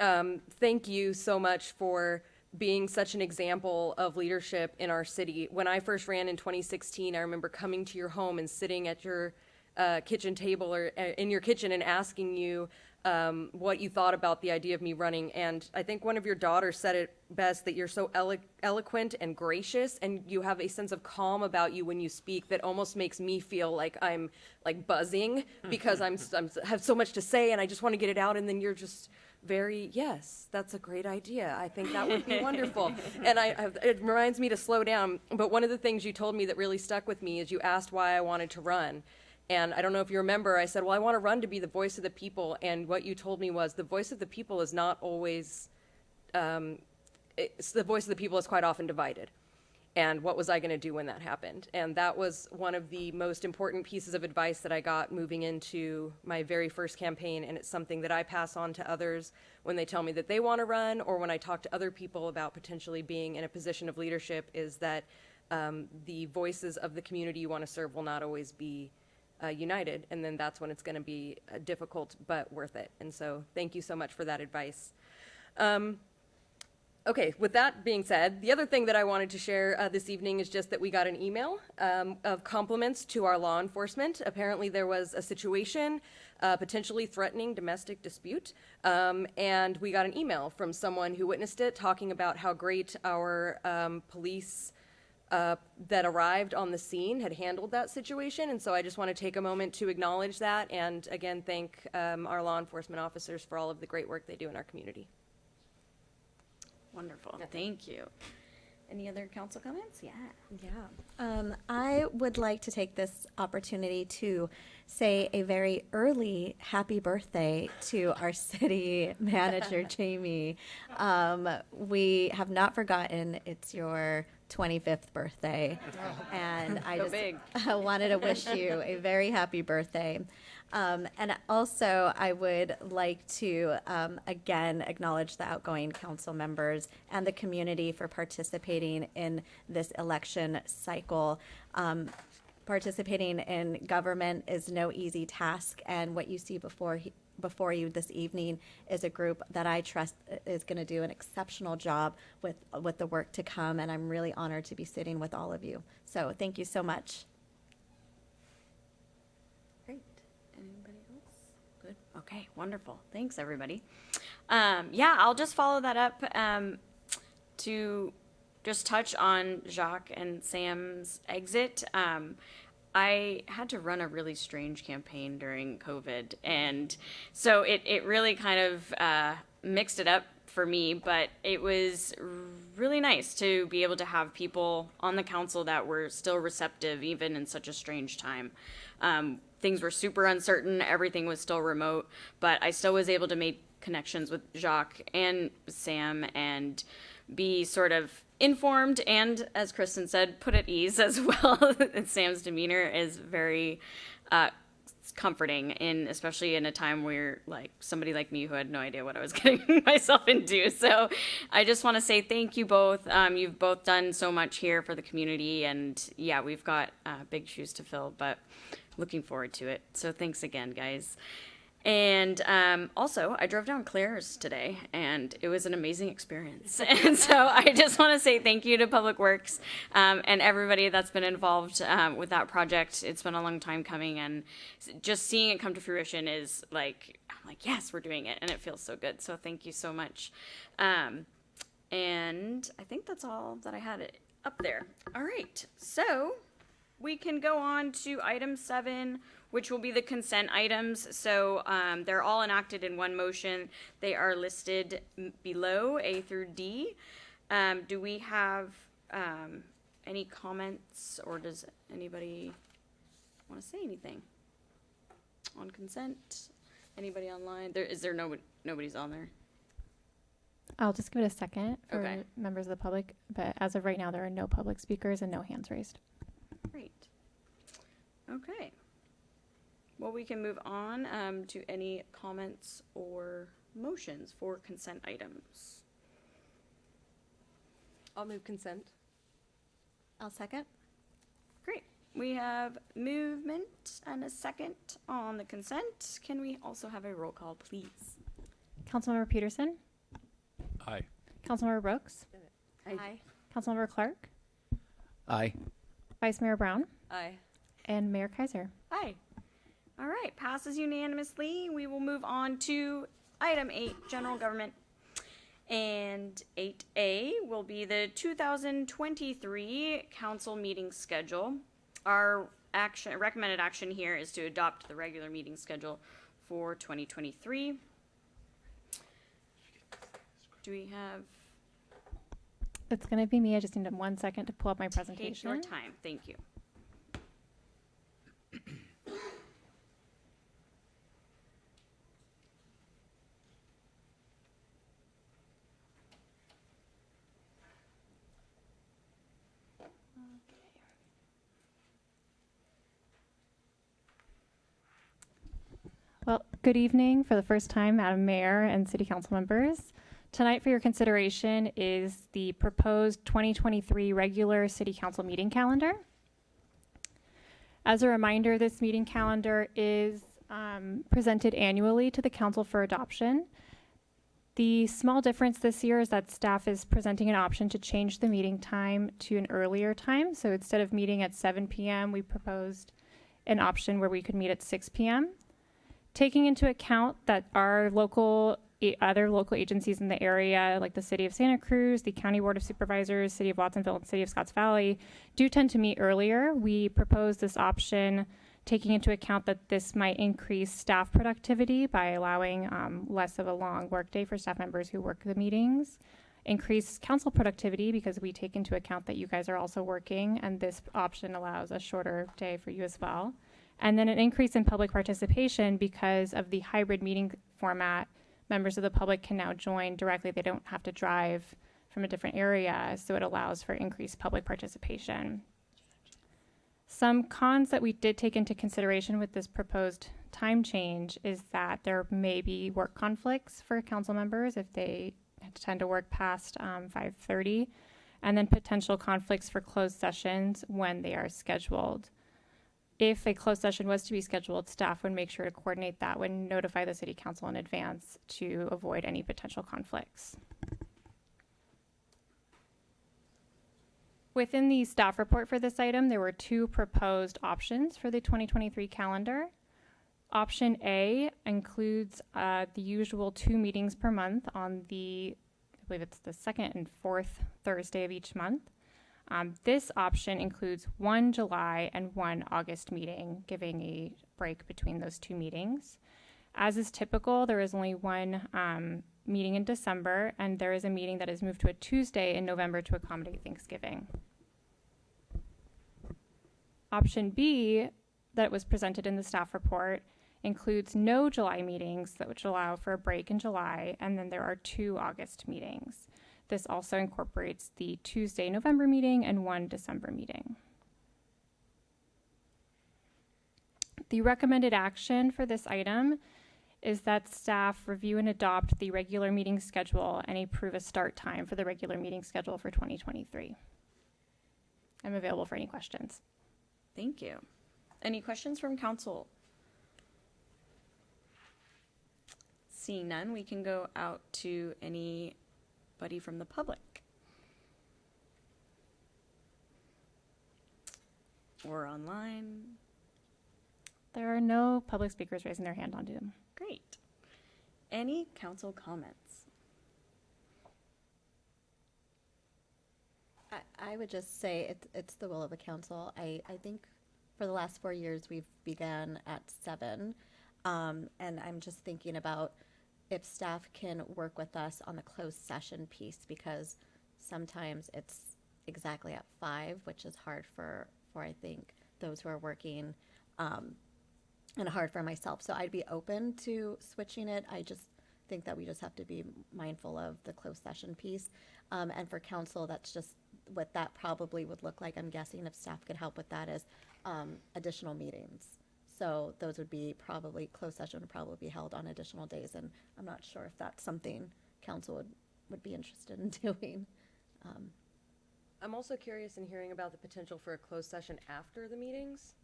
um, thank you so much for being such an example of leadership in our city. When I first ran in 2016, I remember coming to your home and sitting at your uh, kitchen table or uh, in your kitchen and asking you um, what you thought about the idea of me running. And I think one of your daughters said it best that you're so elo- eloquent and gracious, and you have a sense of calm about you when you speak that almost makes me feel like I'm like buzzing because I'm, I'm have so much to say and I just want to get it out. And then you're just very yes that's a great idea i think that would be wonderful and I, I it reminds me to slow down but one of the things you told me that really stuck with me is you asked why i wanted to run and i don't know if you remember i said well i want to run to be the voice of the people and what you told me was the voice of the people is not always um, the voice of the people is quite often divided and what was I going to do when that happened? And that was one of the most important pieces of advice that I got moving into my very first campaign. And it's something that I pass on to others when they tell me that they want to run, or when I talk to other people about potentially being in a position of leadership, is that um, the voices of the community you want to serve will not always be uh, united. And then that's when it's going to be uh, difficult, but worth it. And so thank you so much for that advice. Um, Okay, with that being said, the other thing that I wanted to share uh, this evening is just that we got an email um, of compliments to our law enforcement. Apparently, there was a situation, uh, potentially threatening domestic dispute, um, and we got an email from someone who witnessed it talking about how great our um, police uh, that arrived on the scene had handled that situation. And so I just want to take a moment to acknowledge that and again thank um, our law enforcement officers for all of the great work they do in our community. Wonderful, thank you. Any other council comments? Yeah. Yeah. Um, I would like to take this opportunity to say a very early happy birthday to our city manager, Jamie. Um, we have not forgotten it's your 25th birthday. And I just. Wanted to wish you a very happy birthday. Um, and also, I would like to um, again acknowledge the outgoing council members and the community for participating in this election cycle. Um, participating in government is no easy task, and what you see before he, before you this evening is a group that I trust is going to do an exceptional job with with the work to come, and I'm really honored to be sitting with all of you. So, thank you so much. Great. Anybody else? Good. Okay, wonderful. Thanks, everybody. Um, yeah, I'll just follow that up um, to just touch on Jacques and Sam's exit. Um, I had to run a really strange campaign during COVID, and so it, it really kind of uh, mixed it up for me, but it was really nice to be able to have people on the council that were still receptive, even in such a strange time. Um, things were super uncertain, everything was still remote, but I still was able to make connections with Jacques and Sam and be sort of informed and, as Kristen said, put at ease as well. Sam's demeanor is very uh, comforting in especially in a time where like somebody like me who had no idea what I was getting myself into. So I just want to say thank you both. Um, you've both done so much here for the community, and yeah, we've got uh, big shoes to fill, but looking forward to it. So thanks again, guys. And um, also, I drove down Clares today, and it was an amazing experience. and so, I just want to say thank you to Public Works um, and everybody that's been involved um, with that project. It's been a long time coming, and just seeing it come to fruition is like, I'm like, yes, we're doing it, and it feels so good. So, thank you so much. Um, and I think that's all that I had up there. All right, so we can go on to item seven, which will be the consent items. So um, they're all enacted in one motion. They are listed below A through D. Um, do we have um, any comments, or does anybody want to say anything on consent? Anybody online? There is there no nobody's on there. I'll just give it a second for Okay. members of the public, but as of right now, there are no public speakers and no hands raised. Great. Okay. Well, we can move on um, to any comments or motions for consent items. I'll move consent. I'll second. Great. We have movement and a second on the consent. Can we also have a roll call, please? Councilmember Pedersen, Aye. Councilmember Brooks, Aye. Councilmember Clark, Aye. Vice Mayor Brown, Aye. and Mayor Keiser. Aye. All right, passes unanimously. We will move on to item eight, general government. And eight A will be the two thousand twenty-three council meeting schedule. Our action, recommended action here is to adopt the regular meeting schedule for twenty twenty-three. Do we have, It's going to be me. I just need one second to pull up my take presentation. your time, thank you. Good evening for the first time, Madam Mayor and City Council members. Tonight for your consideration is the proposed 2023 regular City Council meeting calendar. As a reminder, this meeting calendar is um, presented annually to the council for adoption. The small difference this year is that staff is presenting an option to change the meeting time to an earlier time. So instead of meeting at 7 p.m., we proposed an option where we could meet at 6 p.m taking into account that our local other local agencies in the area like the city of santa cruz the county board of supervisors city of watsonville and city of scotts valley do tend to meet earlier. We propose this option taking into account that this might increase staff productivity by allowing um, less of a long workday for staff members who work the meetings increase council productivity because we take into account that you guys are also working and this option allows a shorter day for you as well and then an increase in public participation because of the hybrid meeting format. Members of the public can now join directly. They don't have to drive from a different area, so it allows for increased public participation. Some cons that we did take into consideration with this proposed time change is that there may be work conflicts for council members if they tend to work past um, 5:30, and then potential conflicts for closed sessions when they are scheduled if a closed session was to be scheduled, staff would make sure to coordinate that when notify the city council in advance to avoid any potential conflicts. Within the staff report for this item, there were two proposed options for the 2023 calendar. Option A includes uh, the usual two meetings per month on the, I believe it's the second and fourth Thursday of each month. Um, this option includes one July and one August meeting, giving a break between those two meetings. As is typical, there is only one um, meeting in December, and there is a meeting that is moved to a Tuesday in November to accommodate Thanksgiving. Option B, that was presented in the staff report, includes no July meetings, which allow for a break in July, and then there are two August meetings. This also incorporates the Tuesday November meeting and one December meeting. The recommended action for this item is that staff review and adopt the regular meeting schedule and approve a start time for the regular meeting schedule for 2023. I'm available for any questions. Thank you. Any questions from council? Seeing none, we can go out to anybody from the public. Or online. There are no public speakers raising their hand on Zoom. Great. Any council comments? I, I would just say it's, it's the will of the council. I, I think for the last four years, we've began at seven. Um, and I'm just thinking about if staff can work with us on the closed session piece, because sometimes it's exactly at five, which is hard for, for I think, those who are working, um, and hard for myself. So I'd be open to switching it. I just think that we just have to be mindful of the closed session piece. Um, and for council, that's just what that probably would look like. I'm guessing if staff could help with that is um, additional meetings. So those would be probably, closed session would probably be held on additional days. And I'm not sure if that's something council would, would be interested in doing. Um, I'm also curious in hearing about the potential for a closed session after the meetings.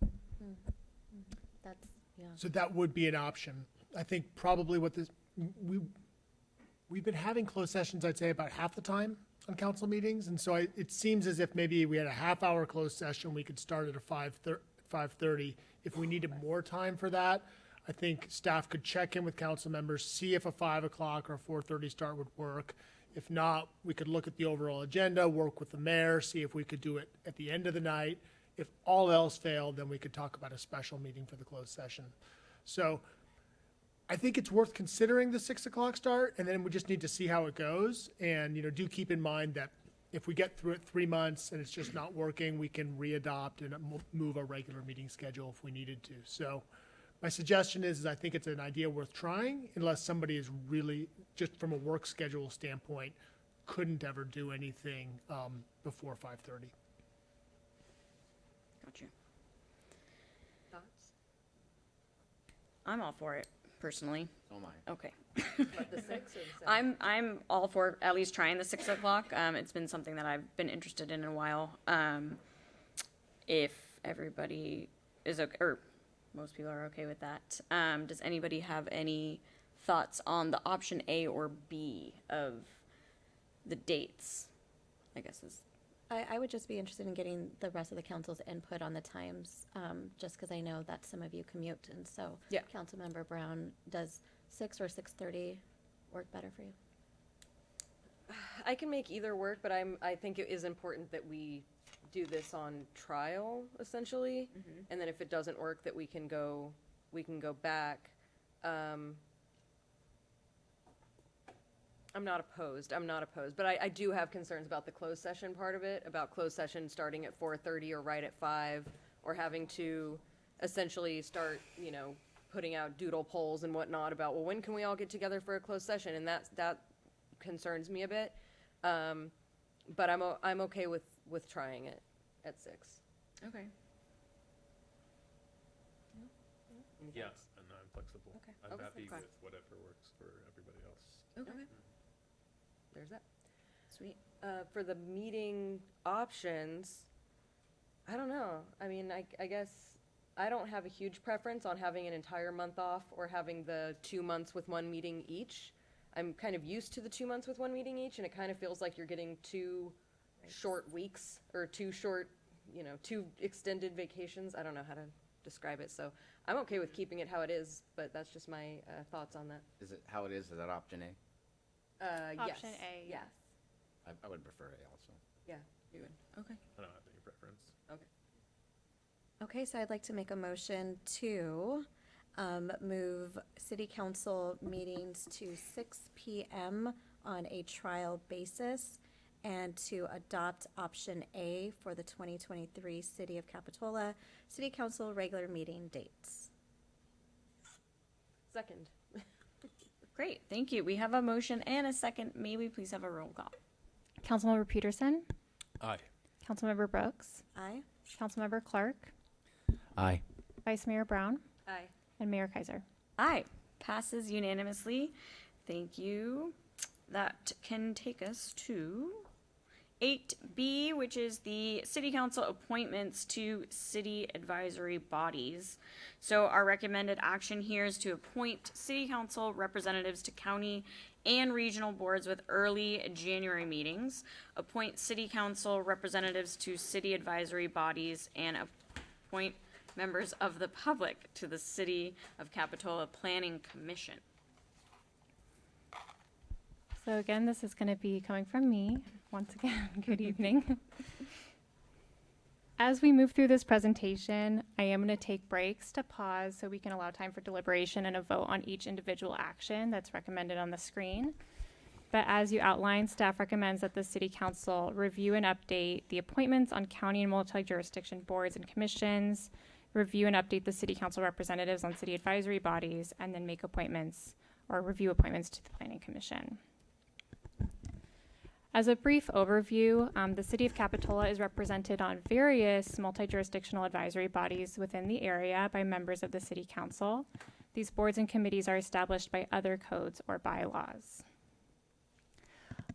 That's, yeah. So that would be an option. I think probably what this, we, we've been having closed sessions, I'd say about half the time on council meetings. And so I, it seems as if maybe we had a half hour closed session, we could start at a five thir- five thirty. If we needed more time for that, I think staff could check in with council members, see if a five o'clock or a four thirty start would work. If not, we could look at the overall agenda, work with the mayor, see if we could do it at the end of the night. If all else failed, then we could talk about a special meeting for the closed session. So I think it's worth considering the six o'clock start, and then we just need to see how it goes. And, you know, do keep in mind that if we get through it three months and it's just not working, we can readopt and move our regular meeting schedule if we needed to. So my suggestion is, is I think it's an idea worth trying unless somebody is really, just from a work schedule standpoint, couldn't ever do anything, um, before five thirty. Got you. Thoughts? I'm all for it, personally. Oh my. Okay. But the six or the seven? I'm I'm all for at least trying the six o'clock. Um, it's been something that I've been interested in in a while. Um, if everybody is okay, or most people are okay with that, um, does anybody have any thoughts on the option A or B of the dates? I guess is I, I would just be interested in getting the rest of the council's input on the times, um, just because I know that some of you commute, and so. Yeah. Councilmember Brown, does six or six-thirty work better for you? I can make either work, but I'm, I think it is important that we do this on trial, essentially. And then if it doesn't work, that we can go, we can go back. Um, I'm not opposed, I'm not opposed, but I, I do have concerns about the closed session part of it, about closed session starting at four thirty or right at five, or having to essentially start, you know, putting out doodle polls and whatnot about, well, when can we all get together for a closed session? And that's, that concerns me a bit. Um, but I'm, o- I'm okay with, with trying it at six. okay. Any Yeah, and I'm flexible. Okay. I'm Okay. happy Okay. with whatever works for everybody else. Okay. There's that. Sweet. Uh, for the meeting options, I don't know. I mean, I, I guess I don't have a huge preference on having an entire month off or having the two months with one meeting each. I'm kind of used to the two months with one meeting each, and it kind of feels like you're getting two short weeks or two short, you know, two extended vacations. I don't know how to describe it, so I'm okay with keeping it how it is, but that's just my uh, thoughts on that. Is it how it is? Is that option A? Uh, yes. Option A, yes. I, I would prefer A also. Yeah. You would. Okay. I don't have any preference. Okay. Okay, so I'd like to make a motion to um, move city council meetings to six PM on a trial basis and to adopt option A for the 2023 City of Capitola City Council regular meeting dates. Second. Great. Thank you. We have a motion and a second. May we please have a roll call? Councilmember Pedersen, Aye. Councilmember Brooks, Aye? Councilmember Clark, Aye. Vice Mayor Brown, Aye. And Mayor Keiser. Aye. Passes unanimously. Thank you. That can take us to 8B, which is the city council appointments to city advisory bodies. So our recommended action here is to appoint city council representatives to county and regional boards with early January meetings, appoint city council representatives to city advisory bodies, and appoint members of the public to the City of Capitola Planning Commission. So again, this is going to be coming from me. Once again, good evening. As we move through this presentation, I am going to take breaks to pause so we can allow time for deliberation and a vote on each individual action that's recommended on the screen. But as you outlined, staff recommends that the City Council review and update the appointments on county and multi-jurisdiction boards and commissions, review and update the City Council representatives on city advisory bodies, and then make appointments or review appointments to the Planning Commission. As a brief overview, um, the City of Capitola is represented on various multi-jurisdictional advisory bodies within the area by members of the City Council. These boards and committees are established by other codes or bylaws.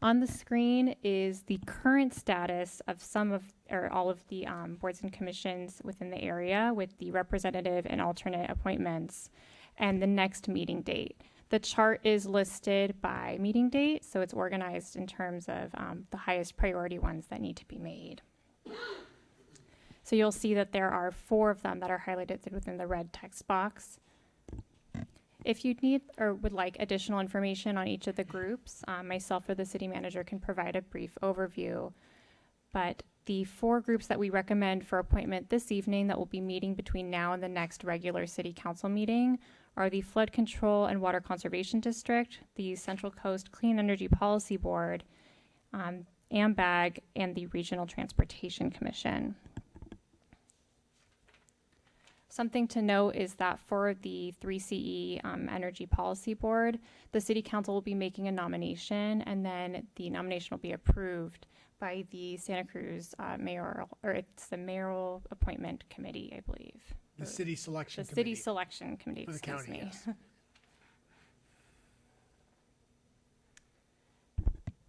On the screen is the current status of some of, or all of the um, boards and commissions within the area with the representative and alternate appointments and the next meeting date. The chart is listed by meeting date, so it's organized in terms of um, the highest priority ones that need to be made. So you'll see that there are four of them that are highlighted within the red text box. If you need or would like additional information on each of the groups, um, myself or the city manager can provide a brief overview. But the four groups that we recommend for appointment this evening that will be meeting between now and the next regular city council meeting are the Flood Control and Water Conservation District, the Central Coast Clean Energy Policy Board, um, AMBAG, and the Regional Transportation Commission. Something to note is that for the 3CE um, Energy Policy Board, the City Council will be making a nomination, and then the nomination will be approved by the Santa Cruz uh, mayoral, or it's the mayoral appointment committee, I believe. The city selection The city committee. selection committee, For the excuse county, me. yes.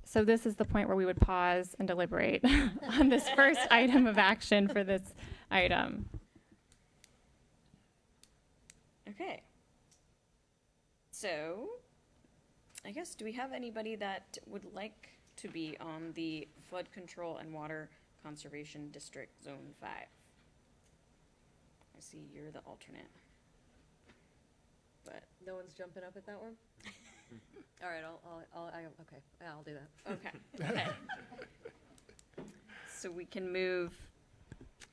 So this is the point where we would pause and deliberate on this first item of action for this item. Okay. So, I guess, do we have anybody that would like to be on the Flood Control and Water Conservation District Zone Five? I see you're the alternate. But, No one's jumping up at that one? All right, I'll, I'll, I'll, I, okay, yeah, I'll do that. okay, okay. So we can move,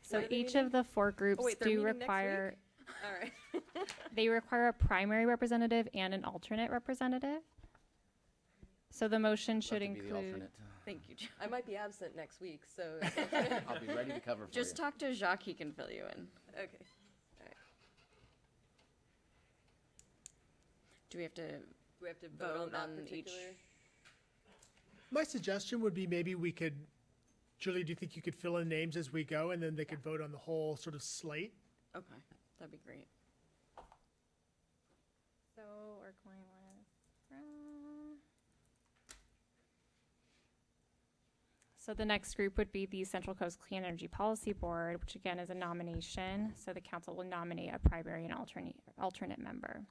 So When are they each meeting? of the four groups oh, wait, they're do meeting next require, All right. they require a primary representative and an alternate representative. So the motion should Love to be the include, alternate. thank you, Jo- I might be absent next week, so. I'll be ready to cover for you. just talk to Jacques, he can fill you in. Okay. Do we have to, Do we have to vote on Vote that on each- particular? My suggestion would be maybe we could, Julie, do you think you could fill in names as we go and then they could vote on the whole sort of slate? okay, that'd be great. so we're going with, uh, so the next group would be the Central Coast Clean Energy Policy Board, which again is a nomination. So the council will nominate a primary and alternate, alternate member.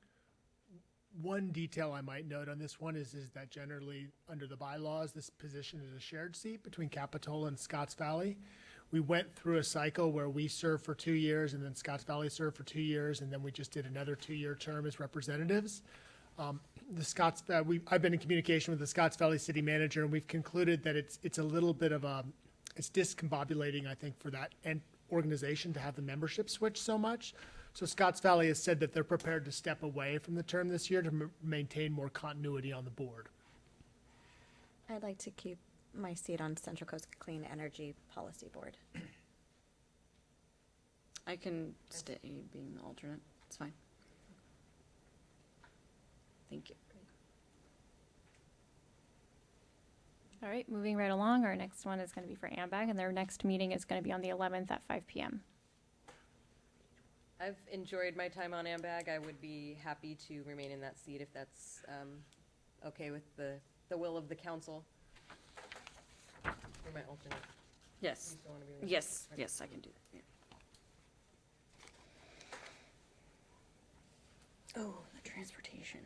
One detail I might note on this one is, is that generally, under the bylaws, this position is a shared seat between Capitola and Scotts Valley. We went through a cycle where we served for two years and then Scotts Valley served for two years, and then we just did another two-year term as representatives. Um, the Scotts, uh, we, I've been in communication with the Scotts Valley City Manager, and we've concluded that it's, it's a little bit of a, it's discombobulating, I think, for that en- organization to have the membership switch so much. So Scotts Valley has said that they're prepared to step away from the term this year to m- maintain more continuity on the board. I'd like to keep my seat on Central Coast Clean Energy Policy Board. I can stay being the alternate, it's fine. Thank you. All right, moving right along, our next one is going to be for AMBAG, and their next meeting is going to be on the 11th at 5 PM. I've enjoyed my time on AMBAG. I would be happy to remain in that seat if that's um, okay with the, the will of the council. For my alternate. Yes. Still wanna be on Yes, Okay. yes, I can do that. yeah. Oh, the transportation.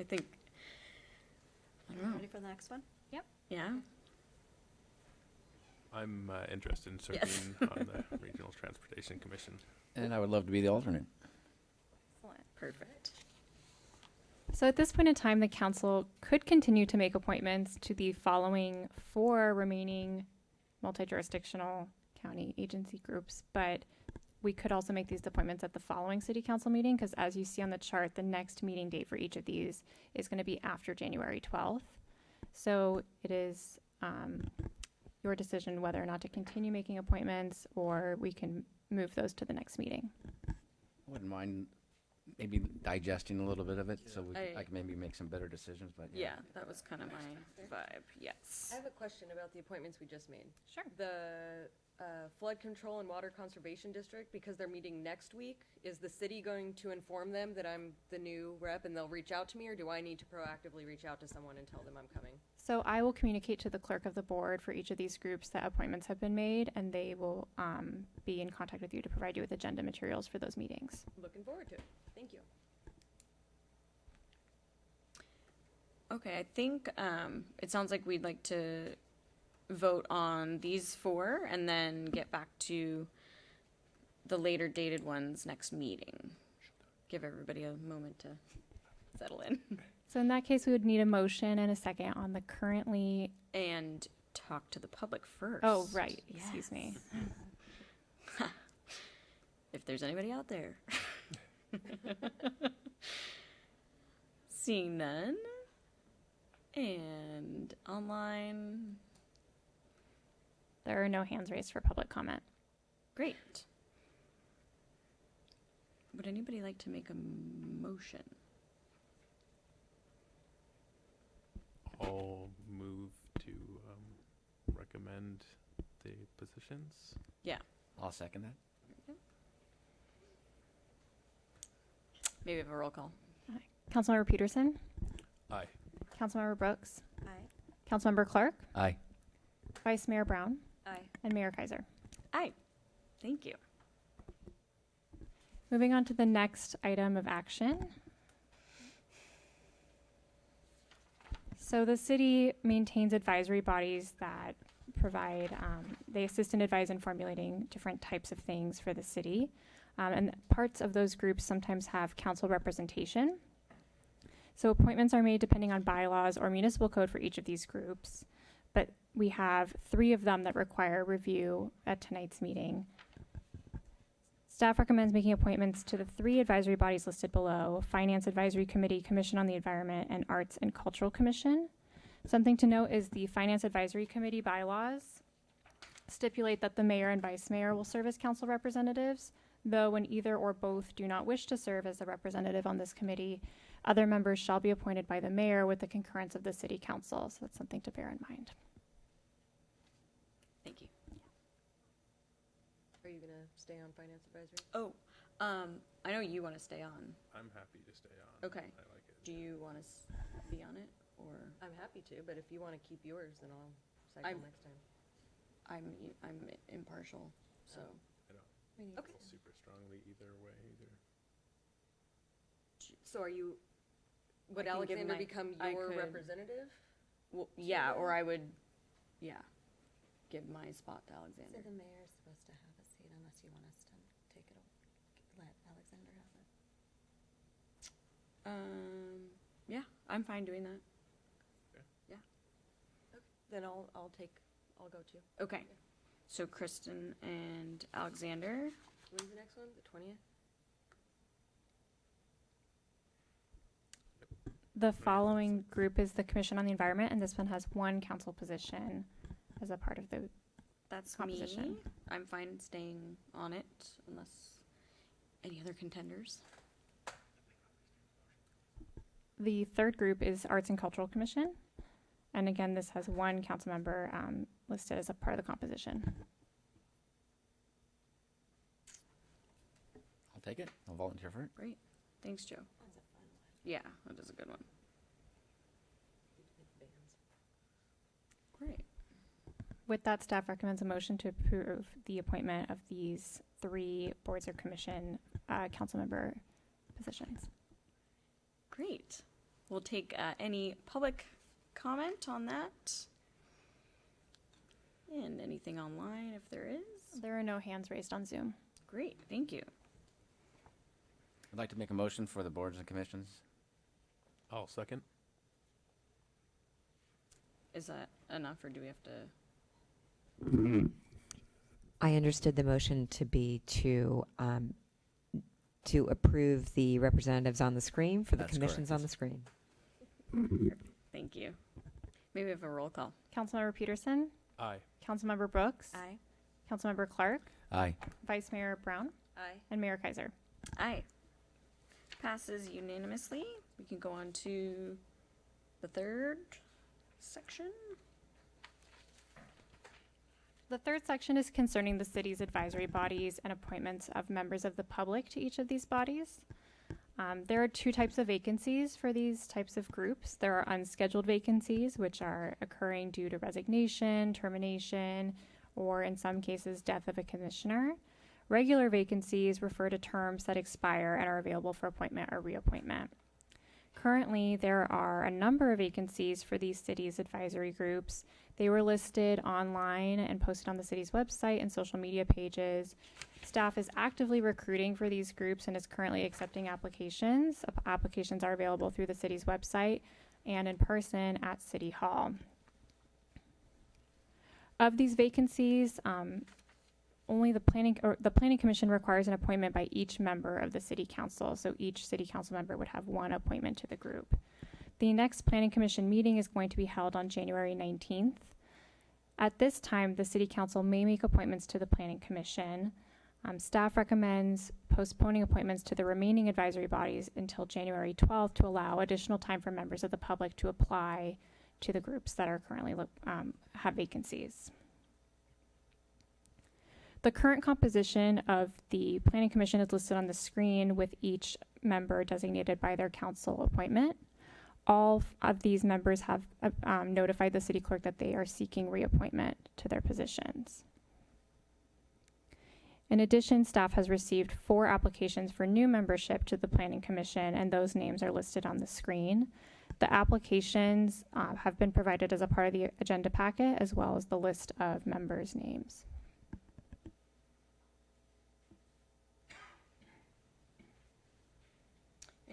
I think, I don't know. Ready for the next one? Yep. Yeah. I'm uh, interested in Yes. serving on the Regional Transportation Commission. And I would love to be the alternate. Excellent. Perfect. So at this point in time, the council could continue to make appointments to the following four remaining multi-jurisdictional county agency groups, but we could also make these appointments at the following city council meeting, because as you see on the chart, the next meeting date for each of these is going to be after January 12th. So it is um, your decision whether or not to continue making appointments, or we can move those to the next meeting. I wouldn't mind maybe digesting a little bit of it, so we, I- I can maybe make some better decisions, but Yeah, that was kind of my vibe. Yes. I have a question about the appointments we just made. Sure. The uh, Flood Control and Water Conservation District, because they're meeting next week, is the city going to inform them that I'm the new rep and they'll reach out to me, or do I need to proactively reach out to someone and tell them I'm coming? So I will communicate to the clerk of the board for each of these groups that appointments have been made, and they will um, be in contact with you to provide you with agenda materials for those meetings. Looking forward to it. Thank you. Okay, I think um, it sounds like we'd like to vote on these four and then get back to the later dated ones next meeting. Give everybody a moment to settle in So in that case, we would need a motion and a second on the currently, and talk to the public first. oh, right, excuse me. If there's anybody out there. Seeing none. And online. There are no hands raised for public comment. Great. Would anybody like to make a motion? I'll move to um, recommend the positions. Yeah, I'll second that. maybe have a roll call. Aye. Councilmember Pedersen, Aye. Councilmember Brooks, Aye. Councilmember Clark, Aye. Vice Mayor Brown, Aye. and Mayor Keiser. Aye. Thank you. Moving on to the next item of action. So the city maintains advisory bodies that provide, um, they assist and advise in formulating different types of things for the city. Um, and parts of those groups sometimes have council representation. So appointments are made depending on bylaws or municipal code for each of these groups. We have three of them that require review at tonight's meeting. Staff recommends making appointments to the three advisory bodies listed below, Finance Advisory Committee, Commission on the Environment, and Arts and Cultural Commission. Something to note is the Finance Advisory Committee bylaws stipulate that the mayor and vice mayor will serve as council representatives, though when either or both do not wish to serve as a representative on this committee, other members shall be appointed by the mayor with the concurrence of the city council, so that's something to bear in mind. Thank you. Are you gonna stay on Finance Advisory? Oh, um, I know you want to stay on. I'm happy to stay on. Okay. I like it. Do you want to be on it, or I'm happy to, but if you wanna keep yours, then I'll cycle I'm- next time. I'm I'm impartial, so. I don't Okay. feel super strongly either way either. So are you, would I can give Alexander my- become I your could- representative? Well, yeah, or I would, yeah, give my spot to Alexander. So the mayor's supposed to have a seat unless you want us to take it, o- let Alexander have it. Um, yeah, I'm fine doing that. Yeah. Okay. Then I'll, I'll take, I'll go too. Okay. So Kristen and Alexander. When's the next one? The twentieth? The following group is the Commission on the Environment, and this one has one council position as a part of the That's Composition. me. I'm fine staying on it unless any other contenders. The third group is Arts and Cultural Commission. And again, this has one council member um, listed as a part of the composition. I'll take it. I'll volunteer for it. Great. Thanks, Joe. Yeah, that is a good one. Great. With that, staff recommends a motion to approve the appointment of these three boards or commission uh, council member positions. Great. We'll take uh, any public comment on that. And anything online if there is. There are no hands raised on Zoom. Great, thank you. I'd like to make a motion for the boards and commissions. I'll second. Is that enough or do we have to? I understood the motion to be to, um, to approve the representatives on the screen for the That's commissions on the screen. Thank you. Maybe we have a roll call. Councilmember Pedersen, Aye. Councilmember Brooks, Aye. Councilmember Clark, Aye. Vice Mayor Brown, Aye. and Mayor Keiser. Aye. Passes unanimously. We can go on to the third section. The third section is concerning the city's advisory bodies and appointments of members of the public to each of these bodies. Um, there are two types of vacancies for these types of groups. There are unscheduled vacancies, which are occurring due to resignation, termination, or in some cases, death of a commissioner. Regular vacancies refer to terms that expire and are available for appointment or reappointment. Currently, there are a number of vacancies for these cities' advisory groups. They were listed online and posted on the city's website and social media pages. Staff is actively recruiting for these groups and is currently accepting applications. Applications are available through the city's website and in person at City Hall. Of these vacancies, um, only the planning, or the planning commission requires an appointment by each member of the city council. So each city council member would have one appointment to the group. The next planning commission meeting is going to be held on January nineteenth. At this time, the city council may make appointments to the planning commission. Um, staff recommends postponing appointments to the remaining advisory bodies until January twelfth to allow additional time for members of the public to apply to the groups that are currently, um, have vacancies. The current composition of the planning commission is listed on the screen with each member designated by their council appointment. All of these members have uh, um, notified the city clerk that they are seeking reappointment to their positions. In addition, staff has received four applications for new membership to the planning commission, and those names are listed on the screen. The applications uh, have been provided as a part of the agenda packet, as well as the list of members' names.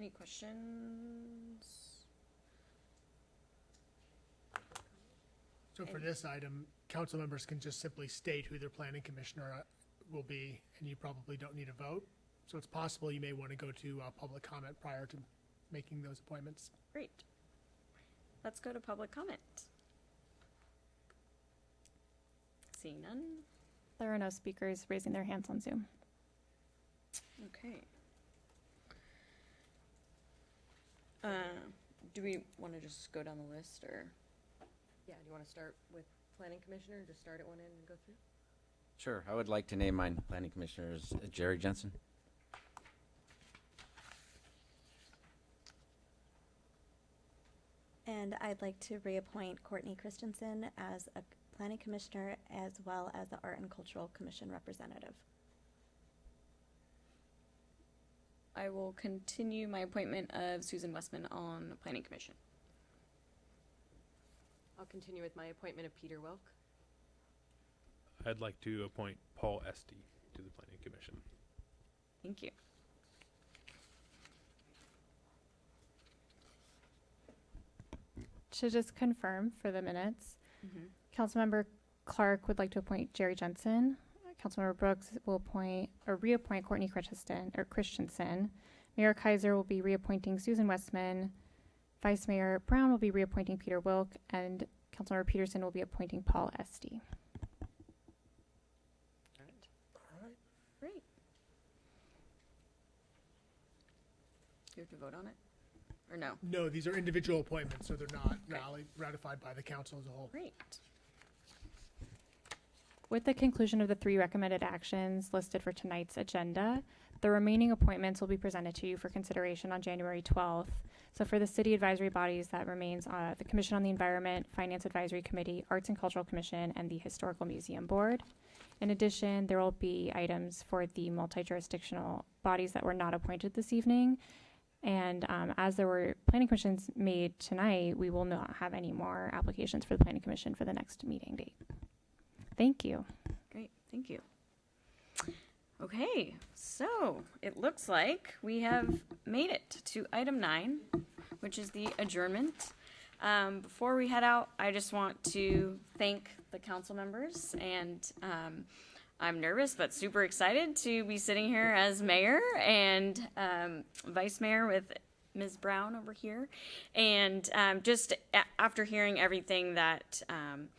Any questions? So for this item, council members can just simply state who their planning commissioner uh, will be, and you probably don't need a vote. So it's possible you may want to go to uh, public comment prior to making those appointments. Great. Let's go to public comment. Seeing none. There are no speakers raising their hands on Zoom. Okay. Uh, do we want to just go down the list or? Yeah, do you want to start with planning commissioner, and just start at one end and go through? Sure. I would like to name my planning commissioner as uh, Jerry Jensen. And I'd like to reappoint Courtney Christensen as a planning commissioner as well as the Art and Cultural Commission representative. I will continue my appointment of Susan Westman on the Planning Commission. I'll continue with my appointment of Peter Wilk. I'd like to appoint Paul Estee to the Planning Commission. Thank you. To just confirm for the minutes, Mhm. Councilmember Clark would like to appoint Jerry Jensen. Councilmember Brooks will appoint or reappoint Courtney Christensen or Christensen. Mayor Keiser will be reappointing Susan Westman. Vice Mayor Brown will be reappointing Peter Wilk, and Councilmember Pedersen will be appointing Paul Estee. All right. Great. Do you have to vote on it? Or no? No, these are individual appointments, so they're not rally- ratified by the council as a whole. Great. With the conclusion of the three recommended actions listed for tonight's agenda, The remaining appointments will be presented to you for consideration on January 12th. So for the city advisory bodies, that remains uh, the Commission on the Environment, Finance Advisory Committee, Arts and Cultural Commission, and the Historical Museum Board. In addition, there will be items for the multi-jurisdictional bodies that were not appointed this evening. And um, as there were planning commissions made tonight, we will not have any more applications for the planning commission for the next meeting date. Thank you. Great, thank you. Okay, so it looks like we have made it to item nine, which is the adjournment. Um, before we head out, I just want to thank the council members and, um, I'm nervous but super excited to be sitting here as mayor and, um, vice mayor with Ms. Brown over here. And, um, just after hearing everything that, um,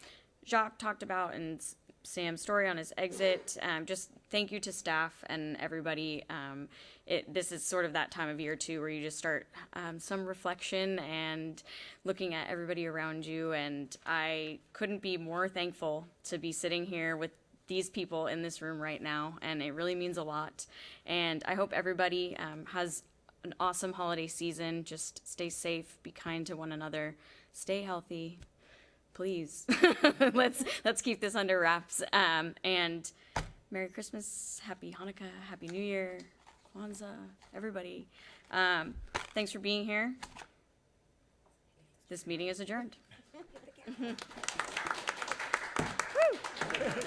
Jacques talked about and Sam Storey on his exit. Um, just thank you to staff and everybody. Um, it, this is sort of that time of year too, where you just start um, some reflection and looking at everybody around you. And I couldn't be more thankful to be sitting here with these people in this room right now, and it really means a lot. And I hope everybody um, has an awesome holiday season. Just stay safe, be kind to one another, stay healthy, please. Let's let's keep this under wraps. Um, and merry christmas happy hanukkah happy new year kwanzaa everybody. Um, thanks for being here. This meeting is adjourned.